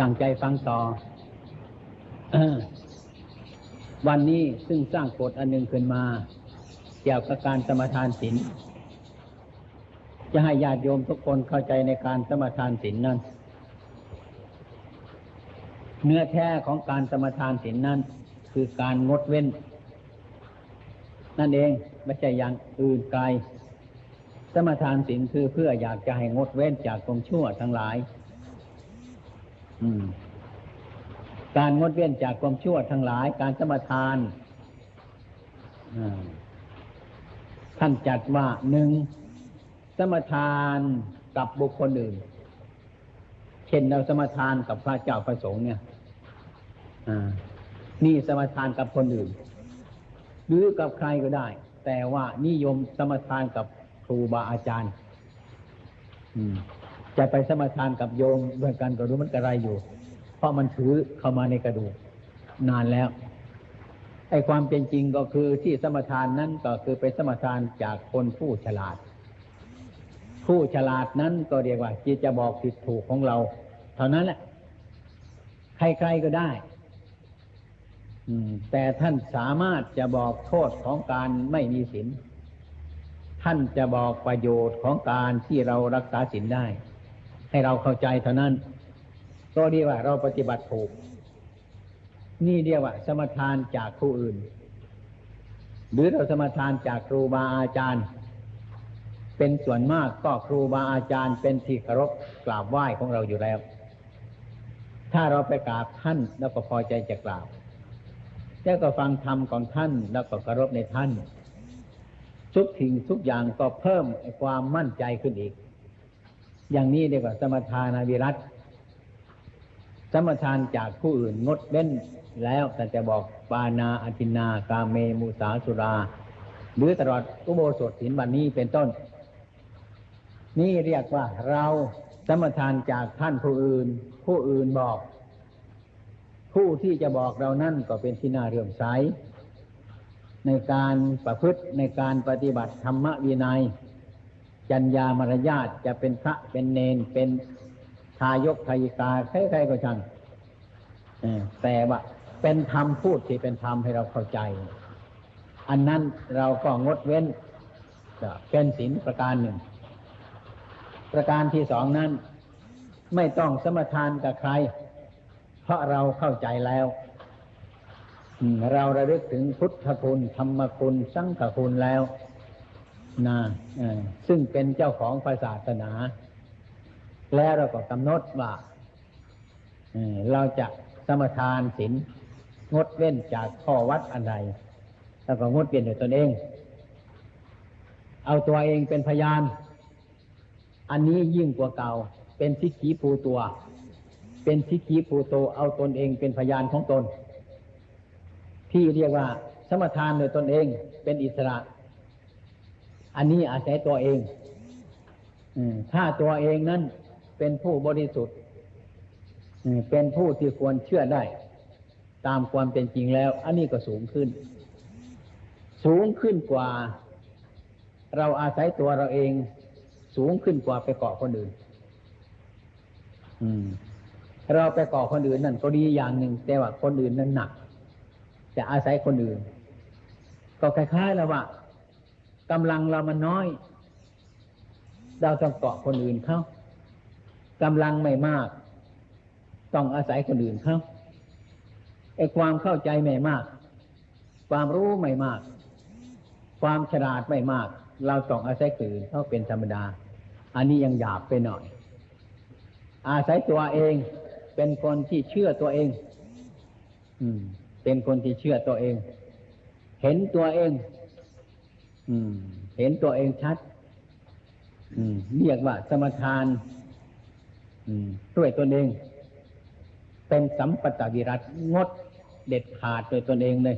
ตั้งใจฟังต่อวันนี้ซึ่งสร้างกฎอันหนึ่งขึ้นมา เกี่ยวกับการสมทานศีลจะให้ญาติโยมทุกคนเข้าใจในการสมทานศีลนั้น เนื้อแท้ของการสมทานศีลนั้น คือการงดเว้น นั่นเองไม่ใช่อย่างอื่นไกลสมทานศีลคือเพื่ออยากจะให้งดเว้นจากความชั่วทั้งหลาย การงดเว้นจากความชั่วทั้งหลาย การสมทานท่านจัดว่าหนึ่งสมทานกับบุคคลอื่น เช่นเราสมทานกับพระเจ้าพระสงฆ์เนี่ยนี่สมทานกับคนอื่น หรือกับใครก็ได้ แต่ว่านิยมสมทานกับครูบาอาจารย์ จะไปสมทานกับโยมด้วยกันก็รู้มันกระไรอยู่ เพราะมันถือเข้ามาในกระดูกนานแล้วไอ้ความเป็นจริงก็คือที่สมทานนั้นก็คือไปสมทานจากคนผู้ฉลาด ผู้ฉลาดนั้นก็เรียกว่าจิตจะบอกผิดถูกของเรา เท่านั้นแหละใครๆก็ได้แต่ท่านสามารถจะบอกโทษของการไม่มีศีลท่านจะบอกประโยชน์ของการที่เรารักษาศีลได้ ให้เราเข้าใจเท่านั้นก็เรียกว่าเราปฏิบัติถูก นี่เรียกว่า สมทานจากผู้อื่น หรือเราสมทานจากครูบาอาจารย์ เป็นส่วนมากก็ครูบาอาจารย์เป็นที่เคารพกราบไหว้ของเราอยู่แล้ว ถ้าเราไปกราบท่านแล้วก็พอใจจะกราบแล้วก็ฟังธรรมของท่านแล้วก็เคารพในท่าน ทุกทิ้งทุกอย่างก็เพิ่มความมั่นใจขึ้นอีก อย่างนี้เรียกว่าสมทานาวิรัตสมทานจากผู้อื่นงดเว้นแล้วแต่จะบอกปานาอธินากาเมมุสาสุรา หรือตลอดอุโบสถศีลวันนี้เป็นต้น นี่เรียกว่าเราสมทานจากท่านผู้อื่น ผู้อื่นบอก ผู้ที่จะบอกเรานั่นก็เป็นที่น่าเรื่อมใสในการประพฤติในการปฏิบัติธรรมวินัย จัญญามารยาทจะเป็นพระเป็นเนนเป็นทายกทายิกาใครๆก็ช่างแต่ว่าเป็นธรรมพูดที่เป็นธรรมให้เราเข้าใจ อันนั้นเราก็งดเว้นจะเป็นศีลประการหนึ่ง ประการที่สองนั้น ไม่ต้องสมทานกับใคร เพราะเราเข้าใจแล้วเราระลึกถึงพุทธคุณธรรมคุณ สังฆคุณแล้ว นะซึ่งเป็นเจ้าของศาสนา แล้วเราก็กำหนดว่าเราจะสมทานศีลงดเว้นจากข้อวัดอันใดแล้วก็งดเว้นโดยตนเอง เอาตัวเองเป็นพยาน อันนี้ยิ่งกว่าเก่า เป็นสิขีภูตัว เป็นทิฏฐิภูโตเอาตนเองเป็นพยานของตน ที่เรียกว่าสมทานโดยตนเองเป็นอิสระ อันนี้อาศัยตัวเองถ้าตัวเองนั้นเป็นผู้บริสุทธิ์เป็นผู้ที่ควรเชื่อได้ ตามความเป็นจริงแล้ว อันนี้ก็สูงขึ้น สูงขึ้นกว่า เราอาศัยตัวเราเอง สูงขึ้นกว่าไปเกาะคนอื่นเราไปเก่อคนอื่นนั่นก็ดีอย่างหนึ่งแต่ว่าคนอื่นนั้นหนัก จะอาศัยคนอื่น ก็คล้ายๆแล้วว่า กำลังเรามันน้อย เราต้องเกาะคนอื่นเขากำลังไม่มาก ต้องอาศัยคนอื่นเขาไอ้ความเข้าใจไม่มาก ความรู้ไม่มาก ความฉลาดไม่มาก เราต้องอาศัยคนอื่นเขาเป็นธรรมดา อันนี้ยังหยาบไปหน่อย อาศัยตัวเองเป็นคนที่เชื่อตัวเอง อืม เป็นคนที่เชื่อตัวเอง เห็นตัวเอง เห็นตัวเองชัดเรียกว่าสมทานด้วยตนเอง เป็นสัมปตวิรัตงดเด็ดขาดโดยตนเองเลย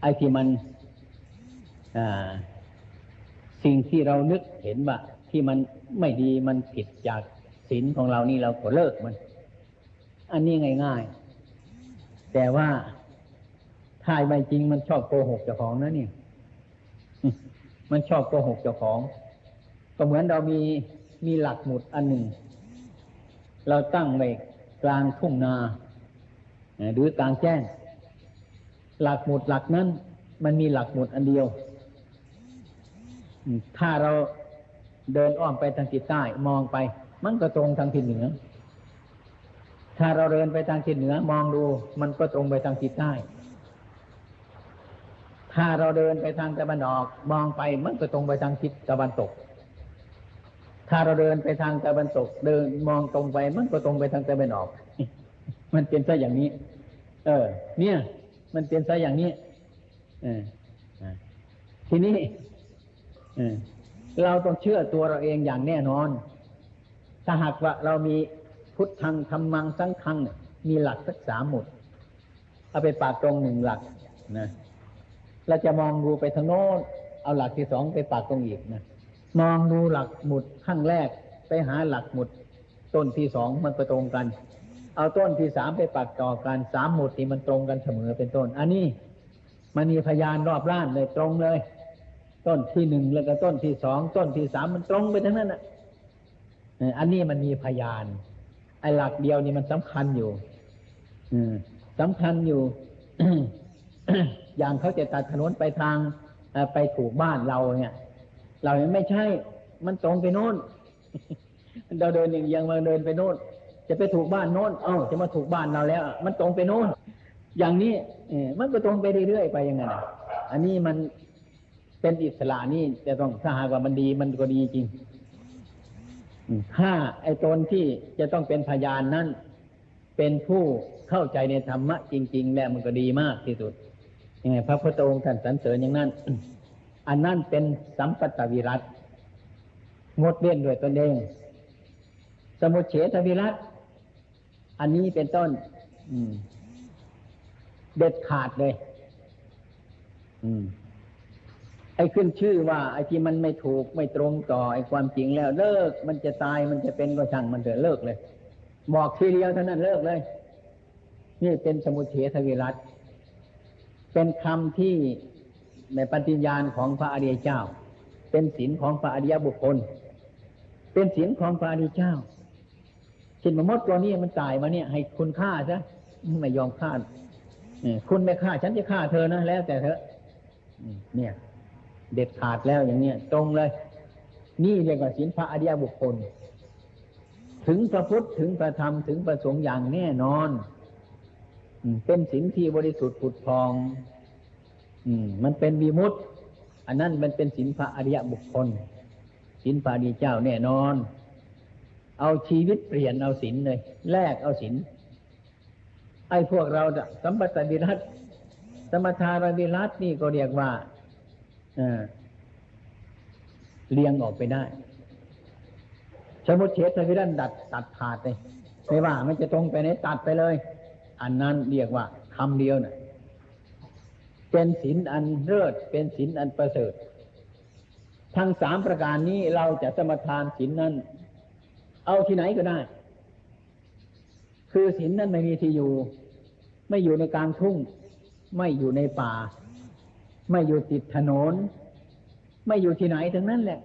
ไอ้ที่มันสิ่งที่เรานึกเห็นว่า ที่มันไม่ดีมันผิดจากศีลของเรานี่เราก็เลิกมัน อันนี้ง่ายๆ แต่ว่าถ้าไม่จริงมันชอบโกหกเจ้าของนะเนี่ย มันชอบโกหกเจ้าของ ก็เหมือนเรามีมีหลักหมุดอันหนึ่ง เราตั้งไว้กลางทุ่งนาหรือกลางแจ้ง หลักหมุดหลักนั้น มันมีหลักหมุดอันเดียว ถ้าเราเดินอ้อมไปทางทิศใต้มองไป มันก็ตรงทางทิศเหนือ ถ้าเราเดินไปทางทิศเหนือ มองดู มันก็ตรงไปทางทิศใต้ ถ้าเราเดินไปทางตะวันออก มองไปมันก็ตรงไปทางทิศตะวันตก ถ้าเราเดินไปทางตะวันตก เดินมองตรงไปมันก็ตรงไปทางตะวันออก มันเป็นซะอย่างนี้ เออ เนี่ย มันเป็นซะอย่างนี้ เออทีนี้เราต้องเชื่อตัวเราเองอย่างแน่นอน ถ้าหากว่าเรามีพุทธังธรรมังสังฆังมีหลักสักสามหมด เอาไปปากตรงหนึ่งหลักนะ เราจะมองดูไปทางโน้น เอาหลักที่สองไปปากตรงอีกนะ มองดูหลักหมุดขั้งแรก ไปหาหลักหมุด ต้นที่สองมันก็ตรงกัน เอาต้นที่สามไปปักต่อกันสามหมุดนี่มันตรงกันเสมอเป็นต้น อันนี้มันมีพยานรอบล้านเลยตรงเลย ต้นที่หนึ่งแล้วก็ต้นที่สองต้นที่สามมันตรงไปทั้งนั้นอะอันนี้มันมีพยาน ไอ้หลักเดียวนี่มันสำคัญอยู่ อืมสำคัญอยู่ อย่างเขาจะตัดถนนไปทางไปถูกบ้านเราเนี่ย เราไม่ใช่ มันตรงไปโน่นเราเดินอย่างยังมาเดินไปโน่น จะไปถูกบ้านโน่น เอ้าจะมาถูกบ้านเราแล้ว มันตรงไปโน่น อย่างนี้เอมันก็ตรงไปเรื่อยๆไปยังไงอันนี้มันเป็นอิสระนี่จะต้องถ้าหากว่ามันดีมันก็ดีจริงถ้าไอ้ตนที่จะต้องเป็นพยานนั้น เป็นผู้เข้าใจในธรรมะจริง ๆ แล้วมันก็ดีมากที่สุด ยังไงพระพุทธองค์ท่านสรรเสริญอย่างนั้น อันนั้นเป็นสัมปตวิรัตงดเว้นด้วยตนเอง สมุเฉทวิรัตอันนี้เป็นต้นเด็ดขาดเลยอไอ้ขึ้นชื่อว่า ไอ้ที่มันไม่ถูกไม่ตรงต่อไอ้ความจริงแล้ว เลิก มันจะตายมันจะเป็นก็ช่างมันเถอะเลิกเลย บอกทีเดียวเท่านั้นเลิกเลย นี่เป็นสมุเฉทวิรัต เป็นคำที่ในปฏิญญาณของพระอริยเจ้า เป็นศีลของพระอริยบุคคล เป็นศีลของพระอริยเจ้าชินมมดตัวนี้มันตายมาเนี่ย ให้คุณฆ่าซะไม่ยอมฆ่าคุณไม่ฆ่าฉันจะฆ่าเธอนะแล้วแต่เธอเนี่ย เด็ดขาดแล้วอย่างเนี้ยตรงเลย นี่เรียกว่าศีลพระอริยบุคคล ถึงพระพุทธถึงพระธรรมถึงพระสงฆ์อย่างแน่นอน เป็นศีลที่บริสุทธิ์ผุดพองมันเป็นวิมุตอันนั้นมันเป็นศีลพระอริยบุคคลศีลพระอริยเจ้าแน่นอน เอาชีวิตเปลี่ยนเอาศีลเลย แลกเอาศีลไอ้พวกเราสัมปตวิรัตสมทารวิรัตนี่ก็เรียกว่าเลี้ยงออกไปได้สมุทเฉทวิรันดัดตัดขาดเลยไม่ว่า มันจะตรงไปไหนตัดไปเลย อันนั้นเรียกว่าคำเดียวนะ่ะเป็นศีลอันเลิศเป็นศีลอันประเสริฐ ทั้งสามประการนี้เราจะสมทานศีลนั้น เอาที่ไหนก็ได้ คือศีลนั้นไม่มีที่อยู่ ไม่อยู่ในกลางทุ่ง ไม่อยู่ในป่า ไม่อยู่ติดถนน ไม่อยู่ที่ไหนทั้งนั้นแหละ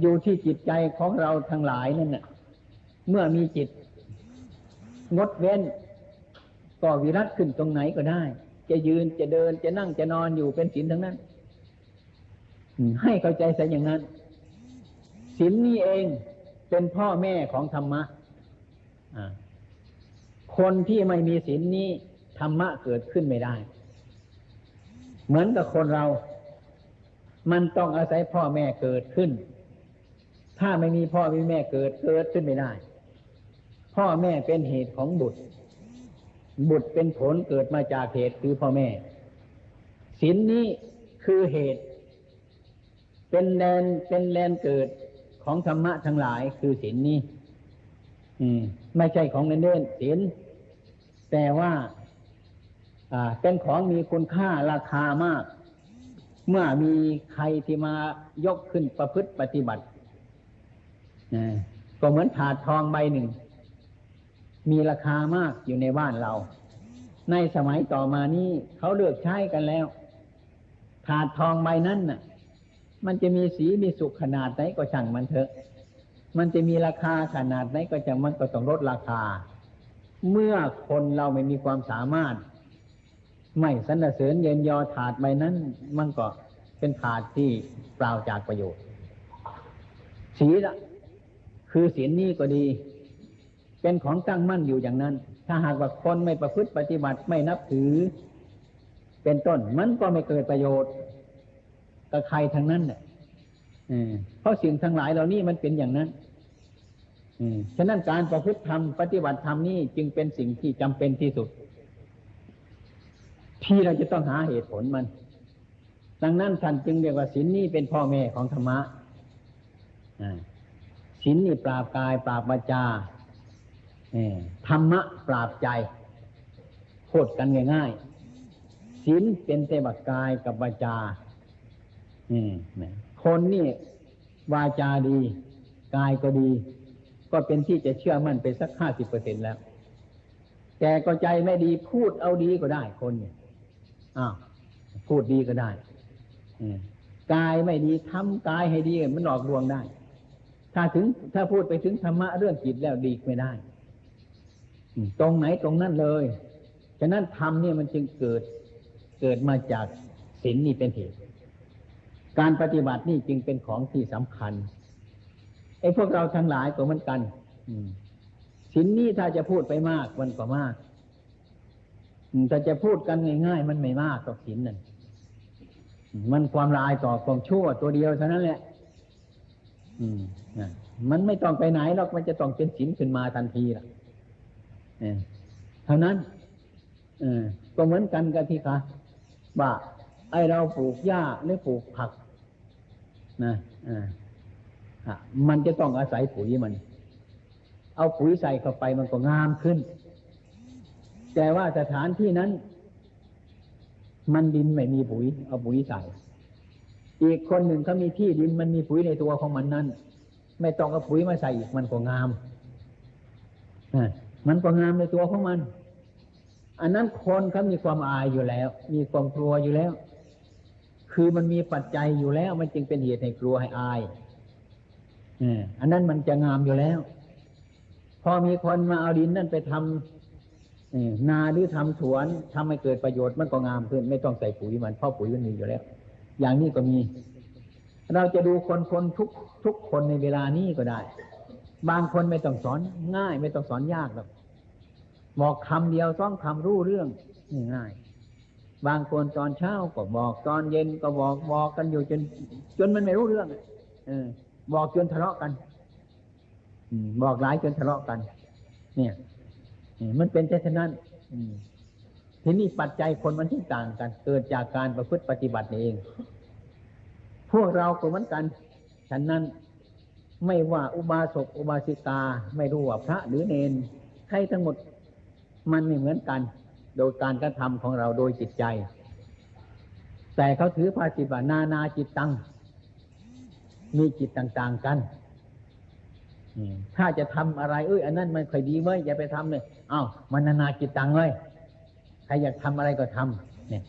อยู่ที่จิตใจของเราทั้งหลายนั่นแหละเมื่อมีจิต งดเว้น ก็วิรัตขึ้นตรงไหนก็ได้ จะยืนจะเดินจะนั่งจะนอนอยู่เป็นศีลทั้งนั้นให้เข้าใจซะอย่างนั้นศีลนี้เองเป็นพ่อแม่ของธรรมะคนที่ไม่มีศีลนี้ธรรมะเกิดขึ้นไม่ได้ เหมือนกับคนเรา มันต้องอาศัยพ่อแม่เกิดขึ้น ถ้าไม่มีพ่อไม่มีแม่เกิดเกิดขึ้นไม่ได้ พ่อแม่เป็นเหตุของบุตร บุตรเป็นผลเกิดมาจากเหตุคือพ่อแม่ศีลนนี้คือเหตุ เป็นแลนเป็นแลนเกิดของธรรมะทั้งหลายคือศีลนนี้ อืม ไม่ใช่ของเล่นๆศีลแต่ว่า เป็นของมีคุณค่าราคามาก เมื่อมีใครที่มายกขึ้นประพฤติปฏิบัติก็เหมือนถาดทองใบหนึ่ง มีราคามากอยู่ในบ้านเรา ในสมัยต่อมานี้เขาเลือกใช้กันแล้ว ถาดทองใบนั้นน่ะ มันจะมีสีมีสุขขนาดไหนก็ช่างมันเถอะ มันจะมีราคาขนาดไหนก็จะมันก็ต้องลดราคา เมื่อคนเราไม่มีความสามารถ ไม่สรรเสริญเย็นยอถาดใบนั้น มันก็เป็นถาดที่เปล่าจากประโยชน์ศีละคือศีนี้ก็ดี เป็นของตั้งมั่นอยู่อย่างนั้น ถ้าหากว่าคนไม่ประพฤติปฏิบัติไม่นับถือ เป็นต้นมันก็ไม่เกิดประโยชน์กับใครทั้งนั้นเนี่ยเพราะสิ่งทั้งหลายเหล่านี้มันเป็นอย่างนั้นฉะนั้นการประพฤติธรรมปฏิบัติธรรมนี่จึงเป็นสิ่งที่จำเป็นที่สุด ที่เราจะต้องหาเหตุผลมัน ดังนั้นท่านจึงเรียกว่าศีลนี่เป็นพ่อแม่ของธรรมะศีลนี่ปราบกายปราบวาจา ธรรมะปราบใจพูดกันง่ายๆศีลเป็นเตบักกายกับวาจาคนนี่วาจาดี กายก็ดี ก็เป็นที่จะเชื่อมั่นไปสักห้าสิบเปอร์เซ็นแล้ว แต่ก็ใจไม่ดีพูดเอาดีก็ได้คนเนี่ยอ้าวพูดดีก็ได้กายไม่ดีทำกายให้ดีมันหลอกลวงได้ ถ้าถึงถ้าพูดไปถึงธรรมะเรื่องจิตแล้วดีไม่ได้ ตรงไหนตรงนั้นเลย ฉะนั้นธรรมเนี่ยมันจึงเกิดเกิดมาจากศีลนี่เป็นเหตุ การปฏิบัตินี่จึงเป็นของที่สำคัญไอ้พวกเราทั้งหลายก็เหมือนกันสินนี้ถ้าจะพูดไปมากมันก็มากถ้าจะพูดกันง่ายๆ มันไม่มากต่อสินนั่นมันความลายต่อความชั่วตัวเดียวเท่านั้นแหละมันไม่ต้องไปไหนหรอกมันจะต้องเป็นสินขึ้นมาทันทีล่ะ เท่านั้นก็เหมือนกันกับที่คะว่าไอเราปลูกหญ้าหรือปลูกผักนะมันจะต้องอาศัยปุ๋ยมัน เอาปุ๋ยใส่เข้าไปมันก็งามขึ้น แต่ว่าสถานที่นั้น มันดินไม่มีปุ๋ย เอาปุ๋ยใส่ อีกคนหนึ่งเขามีที่ดินมันมีปุ๋ยในตัวของมันนั้นไม่ต้องเอาปุ๋ยมาใส่อีกมันก็งาม มันก็งามในตัวของมัน อันนั้นคนเขามีความอายอยู่แล้ว มีความกลัวอยู่แล้ว คือมันมีปัจจัยอยู่แล้ว มันจึงเป็นเหตุให้กลัวให้อายอันนั้นมันจะงามอยู่แล้ว พอมีคนมาเอาดินนั่นไปทำนาหรือทำสวนทำให้เกิดประโยชน์มันก็งามขึ้น ไม่ต้องใส่ปุ๋ยมันเพราะปุ๋ยมันมีอยู่แล้ว อย่างนี้ก็มี เราจะดูคนคนทุกทุกคนในเวลานี้ก็ได้ บางคนไม่ต้องสอนง่าย ไม่ต้องสอนยากหรอก บอกคำเดียวต้องคำรู้เรื่องง่ายบางคนตอนเช้าก็บอกตอนเย็นก็บอกบอกกันอยู่จน จนมันไม่รู้เรื่องเออ บอกจนทะเลาะกันบอกหลายจนทะเลาะกัน เนี่ยมันเป็นเช่นนั้นทีนี้ปัจจัยคนมันที่ต่างกัน เกิดจากการประพฤติปฏิบัติเอง พวกเราก็เหมือนกัน ฉะนั้นไม่ว่าอุบาสกอุบาสิกา ไม่รู้ว่าพระหรือเนนใครทั้งหมด มันไม่เหมือนกัน โดยการกระทำของเราโดยจิตใจ แต่เขาถือภาษิตว่านานาจิตตัง มีจิตต่าง ๆกันถ้าจะทำอะไร เอ้ยอันนั้นมันค่อยดีเว้ยอย่าไปทำเลยเอ้ามันนานาจิตตังเลยใครอยากทำอะไรก็ทำเนี่ย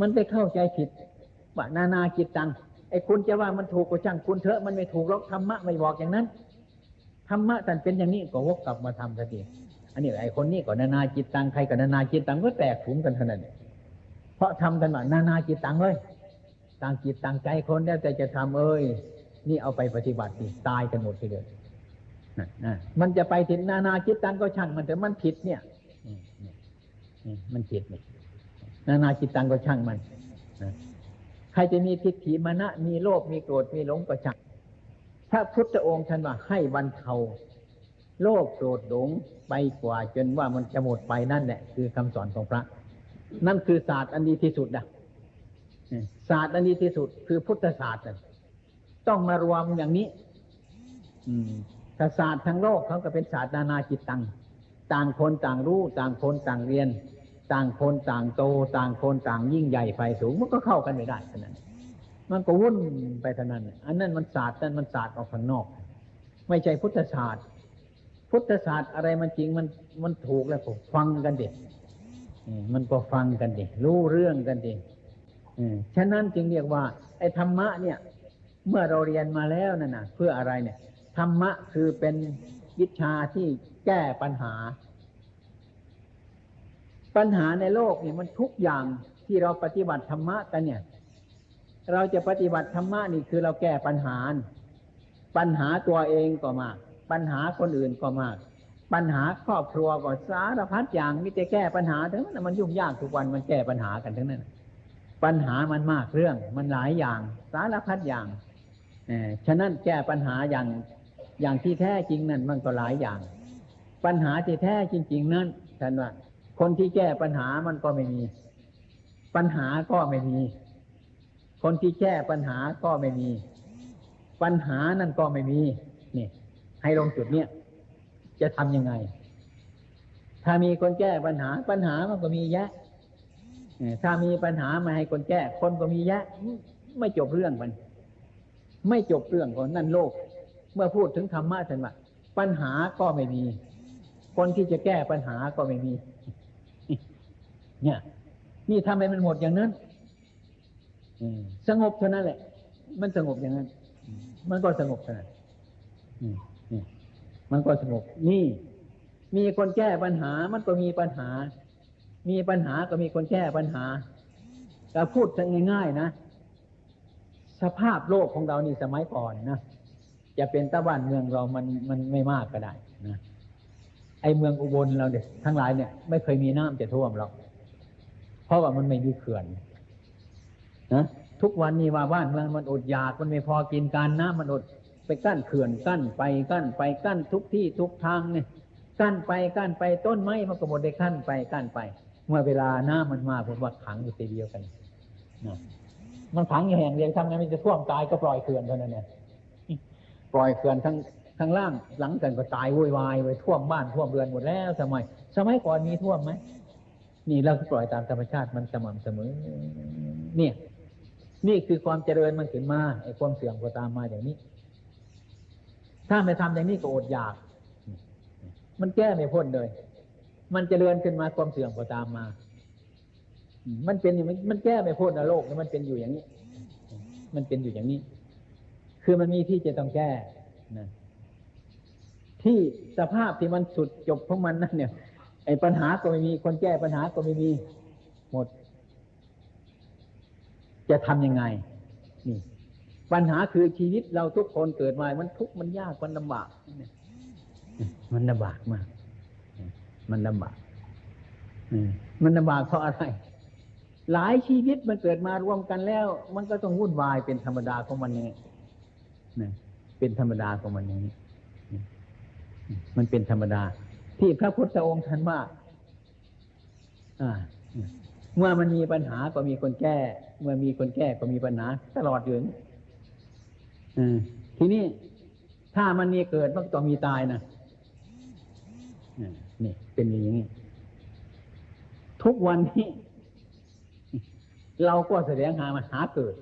มันไปเข้าใจผิดว่านานาจิตตังไอ้คุณจะว่ามันถูกก็ช่างคุณเถอะมันไม่ถูกหรอกธรรมะไม่บอกอย่างนั้นธรรมะท่านเป็นอย่างนี้ก็วกกลับมาทำสักที อันนี้ไอ้คนนี้ก็นานาจิตตังใครก็นานาจิตตังก็แตกถุงกันเท่านั้นเพราะทำกันว่านานาจิตตังเลยต่างจิตต่างใจคนแล้วแต่จะทำเอ้ยนี่เอาไปปฏิบัติดิตายกันหมดทีเดียวมันจะไปถึงนานาจิตตังก็ช่างมันแต่มันผิดเนี่ยมันผิดนี่นานาจิตตังก็ช่างมันใครจะมีทิฏฐิมานะมีโลภมีโกรธมีหลงก็ช่างพระพุทธองค์ท่านว่าให้บรรเทา โลภโกรธหลงไปกว่าจนว่ามันจะหมดไปนั่นแหละคือคำสอนของพระ นั่นคือศาสตร์อันดีที่สุดนะศาสตร์อันดีที่สุด คือพุทธศาสตร์ต้องมารวมอย่างนี้ อืมศาสตร์ทั้งโลกเขาก็เป็นศาสตร์นานาจิตตังต่างคนต่างรู้ต่างคนต่างเรียน ต่างคนต่างโต ต่างคนต่างยิ่งใหญ่ไฟสูงมันก็เข้ากันไม่ได้เท่านั้นมันก็วุ่นไปเท่านั้น อันนั้นมันศาสตร์นั่นมันศาสตร์ออกข้างนอก ไม่ใช่พุทธศาสตร์ พุทธศาสตร์อะไรมันจริงมันมันถูกแล้วผมฟังกันเด็มันก็ฟังกันดิรู้เรื่องกันดิฉะนั้นจึงเรียกว่า ไอ้ธรรมะเนี่ย เมื่อเราเรียนมาแล้วนั่นนะเพื่ออะไรเนี่ยธรรมะคือเป็นวิชาที่แก้ปัญหา ปัญหาในโลกเนี่ยมันทุกอย่างที่เราปฏิบัติธรรมะกันเนี่ย เราจะปฏิบัติธรรมะนี่คือเราแก้ปัญหา ปัญหาตัวเองก็มาก ปัญหาคนอื่นก็มาก ปัญหาครอบครัวก็สารพัดอย่างมิจะแก้ปัญหาทั้งนั้นมันยุ่งยากทุกวันมันแก้ปัญหากันทั้งนั้น ปัญหามันมากเรื่อง มันหลายอย่าง สารพัดอย่างเอฉะนั้นแก้ปัญหาอย่างอย่างที่แท้จริงนั่นมันก็หลายอย่าง ปัญหาที่แท้จริง ๆ นั้นท่านว่าคนที่แก้ปัญหามันก็ไม่มี ปัญหาก็ไม่มี คนที่แก้ปัญหาก็ไม่มี ปัญหานั่นก็ไม่มี ให้ลงจุดเนี้ยจะทำยังไง ถ้ามีคนแก้ปัญหาปัญหามันก็มีแยะเออถ้ามีปัญหามาให้คนแก้ คนก็มีแยะ ไม่จบเรื่องมัน ไม่จบเรื่องของนั่นโลก เมื่อพูดถึงธรรมะท่านว่าปัญหาก็ไม่มี คนที่จะแก้ปัญหาก็ไม่มี เนี่ย นี่ทำให้มันหมดอย่างนั้นสงบเท่านั้นแหละ มันสงบอย่างนั้น มันก็สงบเท่านั้น มันก็สงบนี่ มีคนแก้ปัญหา มันก็มีปัญหา มีปัญหาก็มีคนแก้ปัญหาแต่พูดง่ายๆนะ สภาพโลกของเรานี่สมัยก่อนนะจะเป็นตะวันเมืองเรามันมันไม่มากก็ได้นะไอเมืองอุบลเราเนี่ยทั้งหลายเนี่ย ไม่เคยมีน้ำจะท่วมหรอกเพราะว่ามันไม่มีเขื่อนนะทุกวันนี้ว่าบ้านเมืองมันอดอยากมันไม่พอกินการน้ำมันอด ไปกั้นเขื่อนกั้นไปกั้นไปกั้นทุกที่ทุกทางเนี่ยกั้นไปกั้นไปต้นไม้มันก็หมดได้กั้นไปกั้นไป เมื่อเวลาน้ำมันมาผมว่าขังอยู่ทีเดียวกันนะมันขังอยู่แห่งเดียวทำไงมันจะท่วมตายก็ปล่อยเขื่อนเท่านั้นเนี่ยปล่อยเขื่อนทั้งทั้งล่างหลังกันก็ตายวุ่นวายไปท่วมบ้านท่วมเรือนหมดแล้วสมัย สมัยก่อนมีท่วมไหมนี่เราก็ปล่อยตามธรรมชาติมันสม่ำเสมอ เนี่ย นี่คือความเจริญมันขึ้นมาไอ้ความเสื่อมก็ตามมาอย่างนี้ ถ้าไม่ทำอย่างนี้ก็อดอยาก มันแก้ไม่พ้นเลย มันเจริญขึ้นมาความเสื่อมก็ตามมา มันเป็นอย่างมันแก้ไม่พ้นนะโลกมันเป็นอยู่อย่างนี้ มันเป็นอยู่อย่างนี้ คือมันมีที่จะต้องแก้นะที่สภาพที่มันสุดจบของมันนั่นเนี่ย ไอ้ปัญหาก็ไม่มีคนแก้ปัญหาก็ไม่มีหมด จะทำยังไง นี่ ปัญหาคือชีวิตเราทุกคนเกิดมา มันทุกข์มันยากมันลำบาก มันลำบากมาก มันลำบากมันลำบากเพราะอะไร หลายชีวิตมันเกิดมารวมกันแล้ว มันก็ต้องวุ่นวายเป็นธรรมดาของมันนี่เป็นธรรมดาของมันอย่างนี้ มันเป็นธรรมดา ที่พระพุทธองค์ท่านว่าเมื่อมันมีปัญหาก็มีคนแก้ เมื่อมีคนแก้ก็มีปัญหา ตลอดอยู่ ทีนี้ถ้ามันมีเกิดมันต้องมีตายนะนี่เป็นอย่างนี้ ทุกวันนี้ เราก็แสดงหามันหาเกิด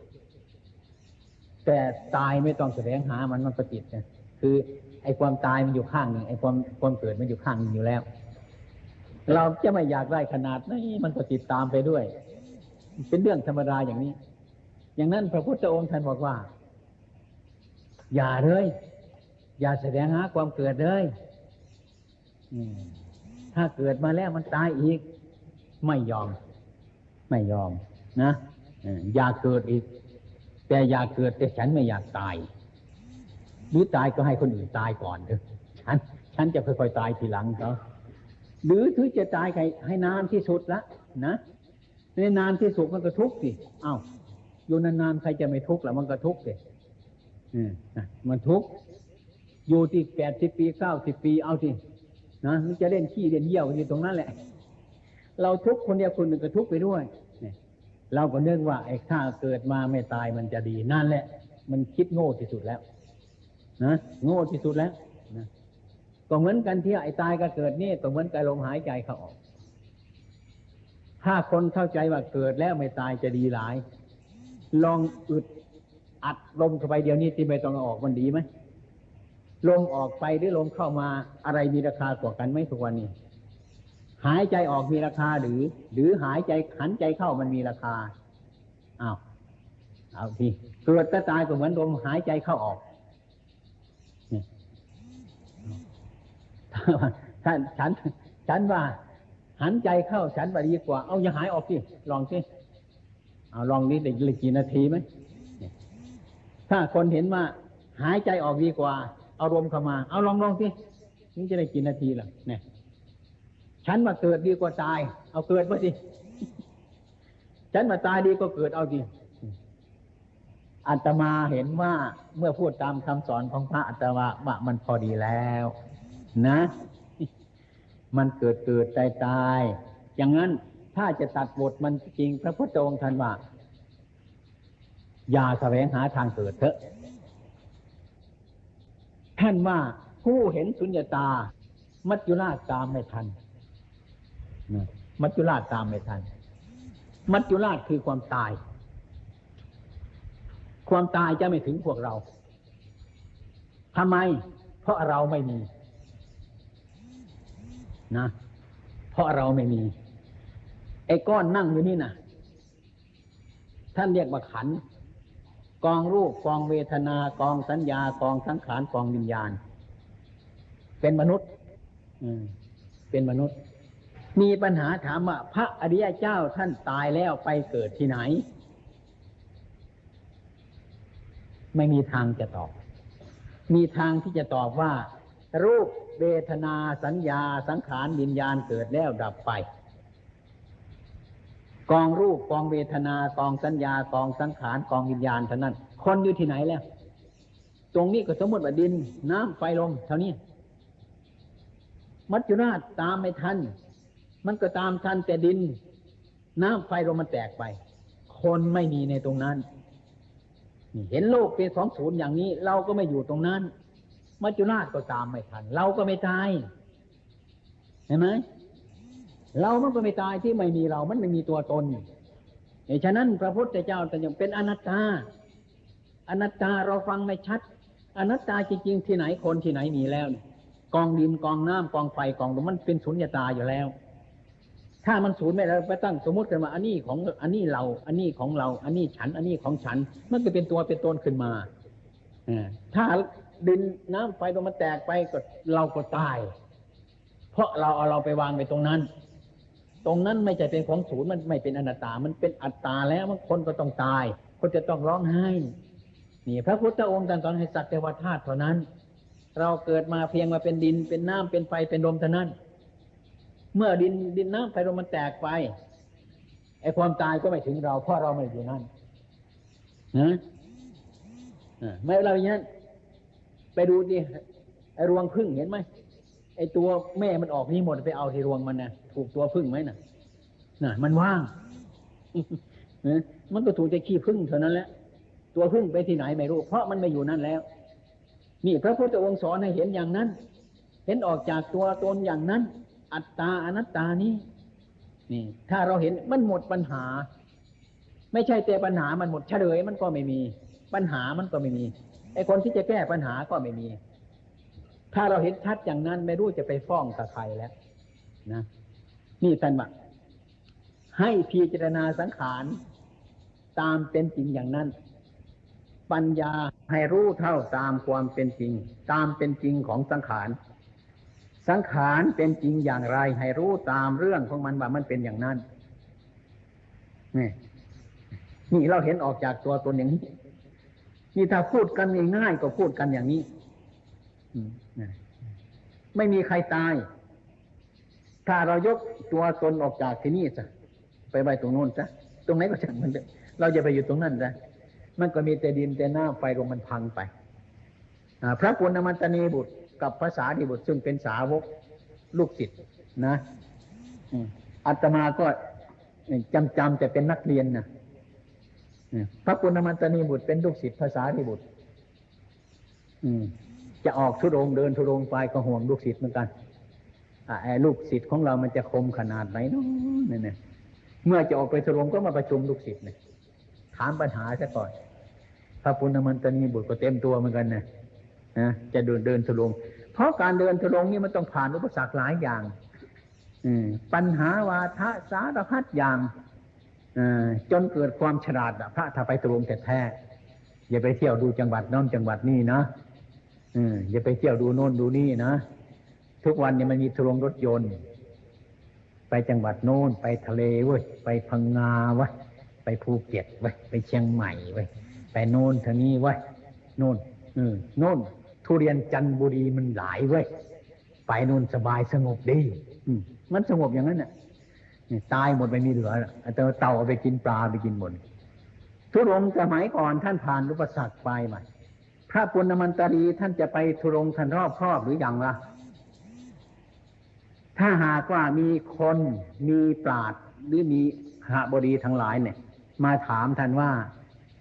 แต่ตายไม่ต้องแสดงหามันมันประจิตนะคือ ไอ้ความตายมันอยู่ข้างหนึ่งไอ้ความความเกิดมันอยู่ข้างหนึ่งอยู่แล้ว เราจะไม่อยากได้ขนาดนี้มันก็ติดตามไปด้วย เป็นเรื่องธรรมดาอย่างนี้ อย่างนั้นพระพุทธองค์ท่านบอกว่า อย่าเลย อย่าแสดงหาความเกิดเลยถ้าเกิดมาแล้วมันตายอีก ไม่ยอม ไม่ยอม นะอย่าเกิดอีก แต่อย่าเกิดแต่ฉันไม่อยากตาย หรือตายก็ให้คนอื่นตายก่อนเถอะฉัน ฉันจะค่อยๆตายทีหลังเขาหรือถึงจะตายใครให้นานที่สุดละนะในนานที่สุดมันก็ทุกข์สิอ้าวอยู่นานๆใครจะไม่ทุกข์ละมันก็ทุกข์สิ มันทุกข์อยู่ที่แปดสิบปีเก้าสิบปีเอาสินะมันจะเล่นขี้เล่นเยี่ยวอยู่ตรงนั้นแหละ เราทุกคนเดียวคนหนึ่งก็ทุกไปด้วยเนี่ยเราก็เนึกว่าไอ้ข้าเกิดมาไม่ตายมันจะดีนั่นแหละ มันคิดโง่ที่สุดแล้วนะโง่ที่สุดแล้วนะก็เหมือนกันที่ไอ้ตายก็เกิดนี่ก็เหมือนกับลมหายใจเขาออก ถ้าคนเข้าใจว่าเกิดแล้วไม่ตายจะดีหลาย ลองอึด อัดลมเข้าไปเดียวนี้ที่ไม่ต้องออกมันดีไหมลมออกไปหรือลมเข้ามาอะไรมีราคากว่ากันไหมทุกวันนี้หายใจออกมีราคาหรือ หรือหายใจขันใจเข้ามันมีราคาอ้าวเอาทีเกิดก็ตายก็เหมือนลมหายใจเข้าออกท่านฉัน ฉันว่า หันใจเข้าฉันว่าดีกว่า เอาอย่าหายออกสิลองสิเอาลองนี้ได้กี่นาทีไหม ถ้าคนเห็นว่าหายใจออกดีกว่าเอารมเข้ามา เอาลองลองสินี่จะได้กี่นาทีล่ะเนี่ยฉันมาเกิดดีกว่าตาย เอาเกิดมาสิฉันมาตายดีก็เกิดเอาสิอัตมาเห็นว่าเมื่อพูดตามคำสอนของพระอัตมาว่ามันพอดีแล้ว นะ มันเกิดเกิดตายตายอย่างนั้นถ้าจะตัดบทมันจริงพระพุทธองค์ท่านว่า อย่าแสวงหาทางเกิดเถอะ ท่านว่าผู้เห็นสุญญตา มัจจุราชตามไม่ทัน มัจจุราชตามไม่ทัน มัจจุราชคือความตาย ความตายจะไม่ถึงพวกเราทำไม เพราะเราไม่มี นะ เพราะเราไม่มี ไอ้ก้อนนั่งอยู่นี่นะท่านเรียกว่าขัน กองรูปกองเวทนากองสัญญากองสังขารกองวิญญาณ เป็นมนุษย์เป็นมนุษย์ มีปัญหาถามว่า พระอริยเจ้าท่านตายแล้วไปเกิดที่ไหน ไม่มีทางจะตอบ มีทางที่จะตอบว่า รูปเวทนาสัญญาสังขารวิญญาณเกิดแล้วดับไป กองรูปกองเวทนากองสัญญากองสังขารกองวิญญาณเท่านั้น คนอยู่ที่ไหนแล้ว ตรงนี้ก็สมมติว่าดิน น้ำไฟลมเท่านี้ มัจจุราชตามไม่ทัน มันก็ตามทันแต่ดิน น้ำไฟลมมันแตกไป คนไม่มีในตรงนั้นเห็นโลกเป็นสองศูนย์อย่างนี้ เราก็ไม่อยู่ตรงนั้น มัจจุราชก็ตามไม่ทัน เราก็ไม่ตายเห็นไหม เรามันก็ไม่ตายที่ไม่มีเรา มันไม่มีตัวตนเหตุฉะนั้นพระพุทธเจ้าแต่ยังเป็นอนัตตา อนัตตาเราฟังไม่ชัด อนัตตาจริงๆที่ไหนคนที่ไหนมีแล้วเนี่ยกองดินกองน้ำกองไฟกองลมมันเป็นสุญญตาอยู่แล้ว ถ้ามันศูนย์ไม่แล้วไปตั้งสมมติกันมาอันนี้ของอันนี้เรา อันนี้ของเรา อันนี้ฉัน อันนี้ของฉัน มันก็เป็นตัวเป็นตนขึ้นมาอถ้าดินน้ำไฟลมมันแตกไปก็เราก็ตาย เพราะเราเอาเราไปวางไปตรงนั้น ตรงนั้นไม่ใช่เป็นของศูนย์มันไม่เป็นอนัตตา มันเป็นอัตตาแล้วมันคนก็ต้องตาย คนจะต้องร้องไห้นี่พระพุทธองค์ตรัสให้สักแต่ว่าธาตุเท่านั้น เราเกิดมาเพียงมาเป็นดินเป็นน้ำเป็นไฟเป็นลมเท่านั้น เมื่อดินดินน้ำไฟลมมันแตกไปไอ้ความตายก็ไม่ถึงเราเพราะเราไม่อยู่นั่นนะไม่เราอย่างนั้นไปดูดิไอ้รวงพึ่งเห็นไหมไอ้ตัวแม่มันออกนี่หมดไปเอาที่รวงมันนะ ถูกตัวพึ่งไหมนะน่ะ มันว่างมันก็ถูกจะขี้พึ่งเท่านั้นแหละตัวพึ่งไปที่ไหนไม่รู้ เพราะมันไม่อยู่นั่นแล้ว นี่พระพุทธองค์สอนให้เห็นอย่างนั้น เห็นออกจากตัวตนอย่างนั้น อัตตาอนัตตานี้ นี่ ถ้าเราเห็นมันหมดปัญหา ไม่ใช่แต่ปัญหามันหมดเฉลยมันก็ไม่มี ปัญหามันก็ไม่มีไอ้คนที่จะแก้ปัญหาก็ไม่มี ถ้าเราเห็นชัดอย่างนั้นไม่รู้จะไปฟ้องกับใครแล้ว นะ นี่ท่านบอกให้พิจารณาสังขาร ตามเป็นจริงอย่างนั้น ปัญญาให้รู้เท่าตามความเป็นจริง ตามเป็นจริงของสังขาร สังขารเป็นจริงอย่างไร ให้รู้ตามเรื่องของมันว่ามันเป็นอย่างนั้นนี่นี่เราเห็นออกจากตัวตนอย่างนี้นี่ถ้าพูดกันง่ายๆก็พูดกันอย่างนี้ไม่มีใครตาย ถ้าเรายกตัวตนออกจากที่นี่จะไปไว้ตรงโน้นซะตรงไหนก็ช่างมันเราจะไปอยู่ตรงนั้นซะมันก็มีแต่ดินแต่หน้ำไฟลมมันพังไปพระปุณณมันตนีบุตรกับภาษาดีบุตรซึ่งเป็นสาวกลูกศิษย์นะอัตมาก็จำจำแต่เป็นนักเรียนนะพระปุณณมันตนีบุตรเป็นลูกศิษย์ภาษาดีบุตรจะออกทุรงเดินทุรงไปก็ห่วงลูกศิษย์เหมือนกัน ลูกศิษย์ของเรามันจะคมขนาดไหนเนาะนี่ยเมื่อจะออกไปทุรงก็มาประชุมลูกศิษย์เนี่ยถามปัญหาซะก่อนพระปุณณมันตนีบุตรก็เต็มตัวเหมือนกันนะนะจะเดินเดินทุรงเพราะการเดินทุรงนี่มันต้องผ่านอุปสรรคหลายอย่างอืปัญหาวาทะสารพัดอย่างจนเกิดความฉลาดพระถ้าไปทุรงแต่แท้อย่าไปเที่ยวดูจังหวัดน้นจังหวัดนี่นะอย่าไปเที่ยวดูโน่นดูนี่นะ ทุกวันเนี่ยมันมีทุรงรถยนต์ ไปจังหวัดโน้น ไปทะเลเว้ยไปพังงาว้ยไปภูเก็ตเว้ยไปเชียงใหม่เว้ยไปโน่นทางนี้เว้ยโน่นออโน่น ทุเรียนจันทบุรีมันหลายเว้ยไปโน่นสบายสงบดีอืมมันสงบอย่างนั้นน่ะนี่ตายหมดไม่มีเหลือแล้วแต่เต่าเอาไปกินปลาไปกินหมดทุรงค์สมัยก่อนท่านผ่านอุปสรรคไปมาพระปุณณมันตรีท่านจะไปทุรงค์ท่านรอบครอบหรืออยังล่ะ ถ้าหากว่ามีคนมีปราดหรือมีหาบดีทั้งหลายเนี่ย มาถามท่านว่า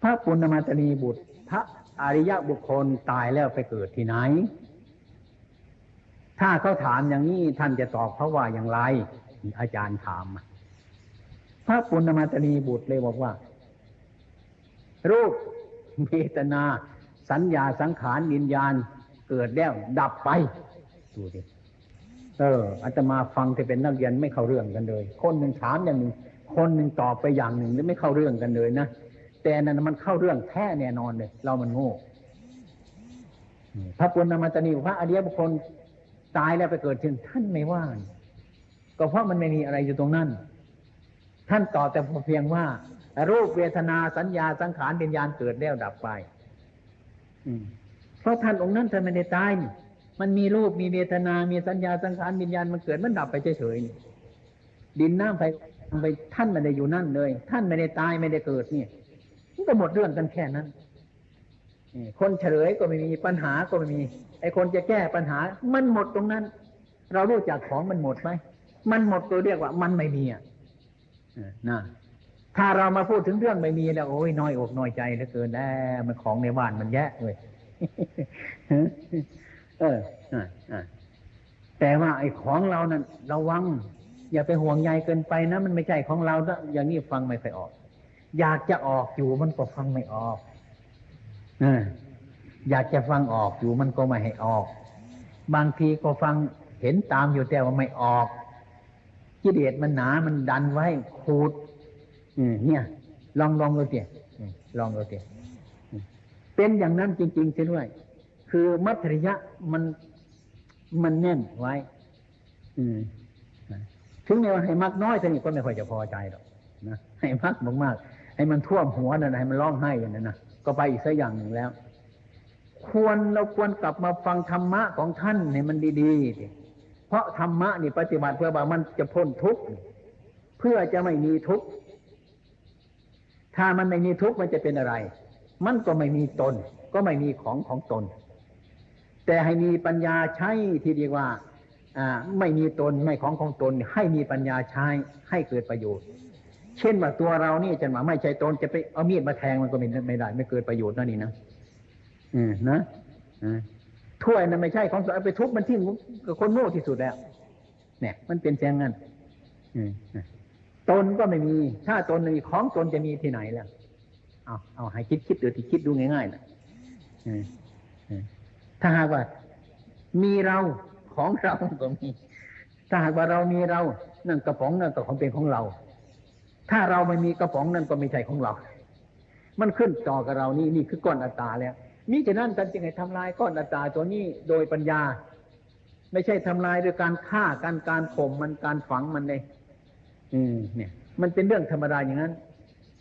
พระปุณณมันตรีบุตร พระอริยบุคคลตายแล้วไปเกิดที่ไหน ถ้าเขาถามอย่างนี้ท่านจะตอบเขาว่าอย่างไร อาจารย์ถาม พระปุณณมันตรีบุตรเลยบอกว่า รูปเวทนา สัญญาสังขารวิญญาณเกิดแล้วดับไปดูดิ เอออาตมาฟังที่เป็นนักเรียนไม่เข้าเรื่องกันเลย คนหนึ่งถามอย่างหนึ่งคนหนึ่งตอบไปอย่างหนึ่งแล้วไม่เข้าเรื่องกันเลยนะแต่นั้นมันเข้าเรื่องแท้แน่นอนเลย เรามันโง่พระปุณณมัตนีพระอริยบุคคลตายแล้วไปเกิดถึงท่านไม่ว่าก็เพราะมันไม่มีอะไรอยู่ตรงนั้น ท่านตอบแต่เพียงว่า รูปเวทนาสัญญาสังขารวิญญาณเกิดแล้วดับไปเพราะท่านองค์นั้นท่านไม่ได้ตายนี่ มันมีรูปมีเวทนา มีสัญญาสังขารวิญญาณมันเกิดมันดับไปเฉยๆดินน้ำไฟไปท่านไม่ได้อยู่นั่นเลย ท่านไม่ได้ตายไม่ได้เกิดเนี่ยมันก็หมดเรื่องกันแค่นั้นคนเฉลยก็ไม่มีปัญหาก็ไม่มี ไอ้คนจะแก้ปัญหา มันหมดตรงนั้น เรารู้จักของมันหมดไหมมันหมดตัวเรียกว่า มันไม่มีอะนะถ้าเรามาพูดถึงเรื่องไม่มีแล้วโอ้ยน้อยอกน้อยใจเหลือเกินแล้วมันของในบ้านมันแย่เลย เออแต่ว่าไอ้ของเรานั้นระวัง อย่าไปห่วงใยเกินไปนะ มันไม่ใช่ของเรา้อย่างนี้ฟังไม่ค่อยออก อยากจะออกอยู่มันก็ฟังไม่ออกออยากจะฟังออกอยู่มันก็ไม่ให้ออก บางทีก็ฟังเห็นตามอยู่แต่ว่าไม่ออกกิเลสมันหนา มันดันไว้ขูดเนี่ย ลองลองดูเถอะลองดูเถอะเป็นอย่างนั้นจริงๆเสียด้วย คือมัธริยะมันมันแน่นไว้ อืมถึงแม้ว่าให้มักน้อยท่านี้ก็ไม่ค่อยจะพอใจหรอกนะให้มักมากๆให้มันท่วมหัวนั่นให้มันร้องไห้อย่างนั้นนะก็ไปอีกสักอย่างหนึ่งแล้ว ควรเราควรกลับมาฟังธรรมะของท่านให้มันดีๆเพราะธรรมะนี่ปฏิบัติเพื่อว่ามันจะพ้นทุกข์เพื่อจะไม่มีทุกข์ถ้ามันไม่มีทุกข์มันจะเป็นอะไร มันก็ไม่มีตน ก็ไม่มีของของตน แต่ให้มีปัญญาใช้ที่เรียกว่าไม่มีตนไม่ของของตน ให้มีปัญญาใช้ให้เกิดประโยชน์ เช่นว่าตัวเรานี่จะมาไม่ใช่ตนจะไปเอามีดมาแทงมันก็ไม่ไม่ได้ ไม่เกิดประโยชน์นั่นนี่นะอืมนะถ้วยนั้นไม่ใช่ของเอาไปทุบมันทิ้งกับคนโง่ที่สุดแล้ว เนี่ย มันเป็นแ่งนั้นตนก็ไม่มี ถ้าตนมีของตนจะมีที่ไหนล้วเอาเอาให้คิดคิดดูที่คิดดูง่ายๆนะ ถ้าหากว่า มีเราของเราก็มีถ้าหากว่าเรามีเรานั่นกระป๋องนั่นก็ของเป็นของเรา ถ้าเราไม่มีกระป๋องนั่นก็ไม่ใช่ของเรา มันขึ้นต่อกับเรานี่นี่คือก้อนอัตตาแล้วมิฉะนั้นกันจึงให้ทำลายก้อนอัตตาตัวนี้โดยปัญญา ไม่ใช่ทำลายโดยการฆ่าการการข่มมันการฝังมันเลยอืม เนี่ย มันเป็นเรื่องธรรมดาอย่างนั้น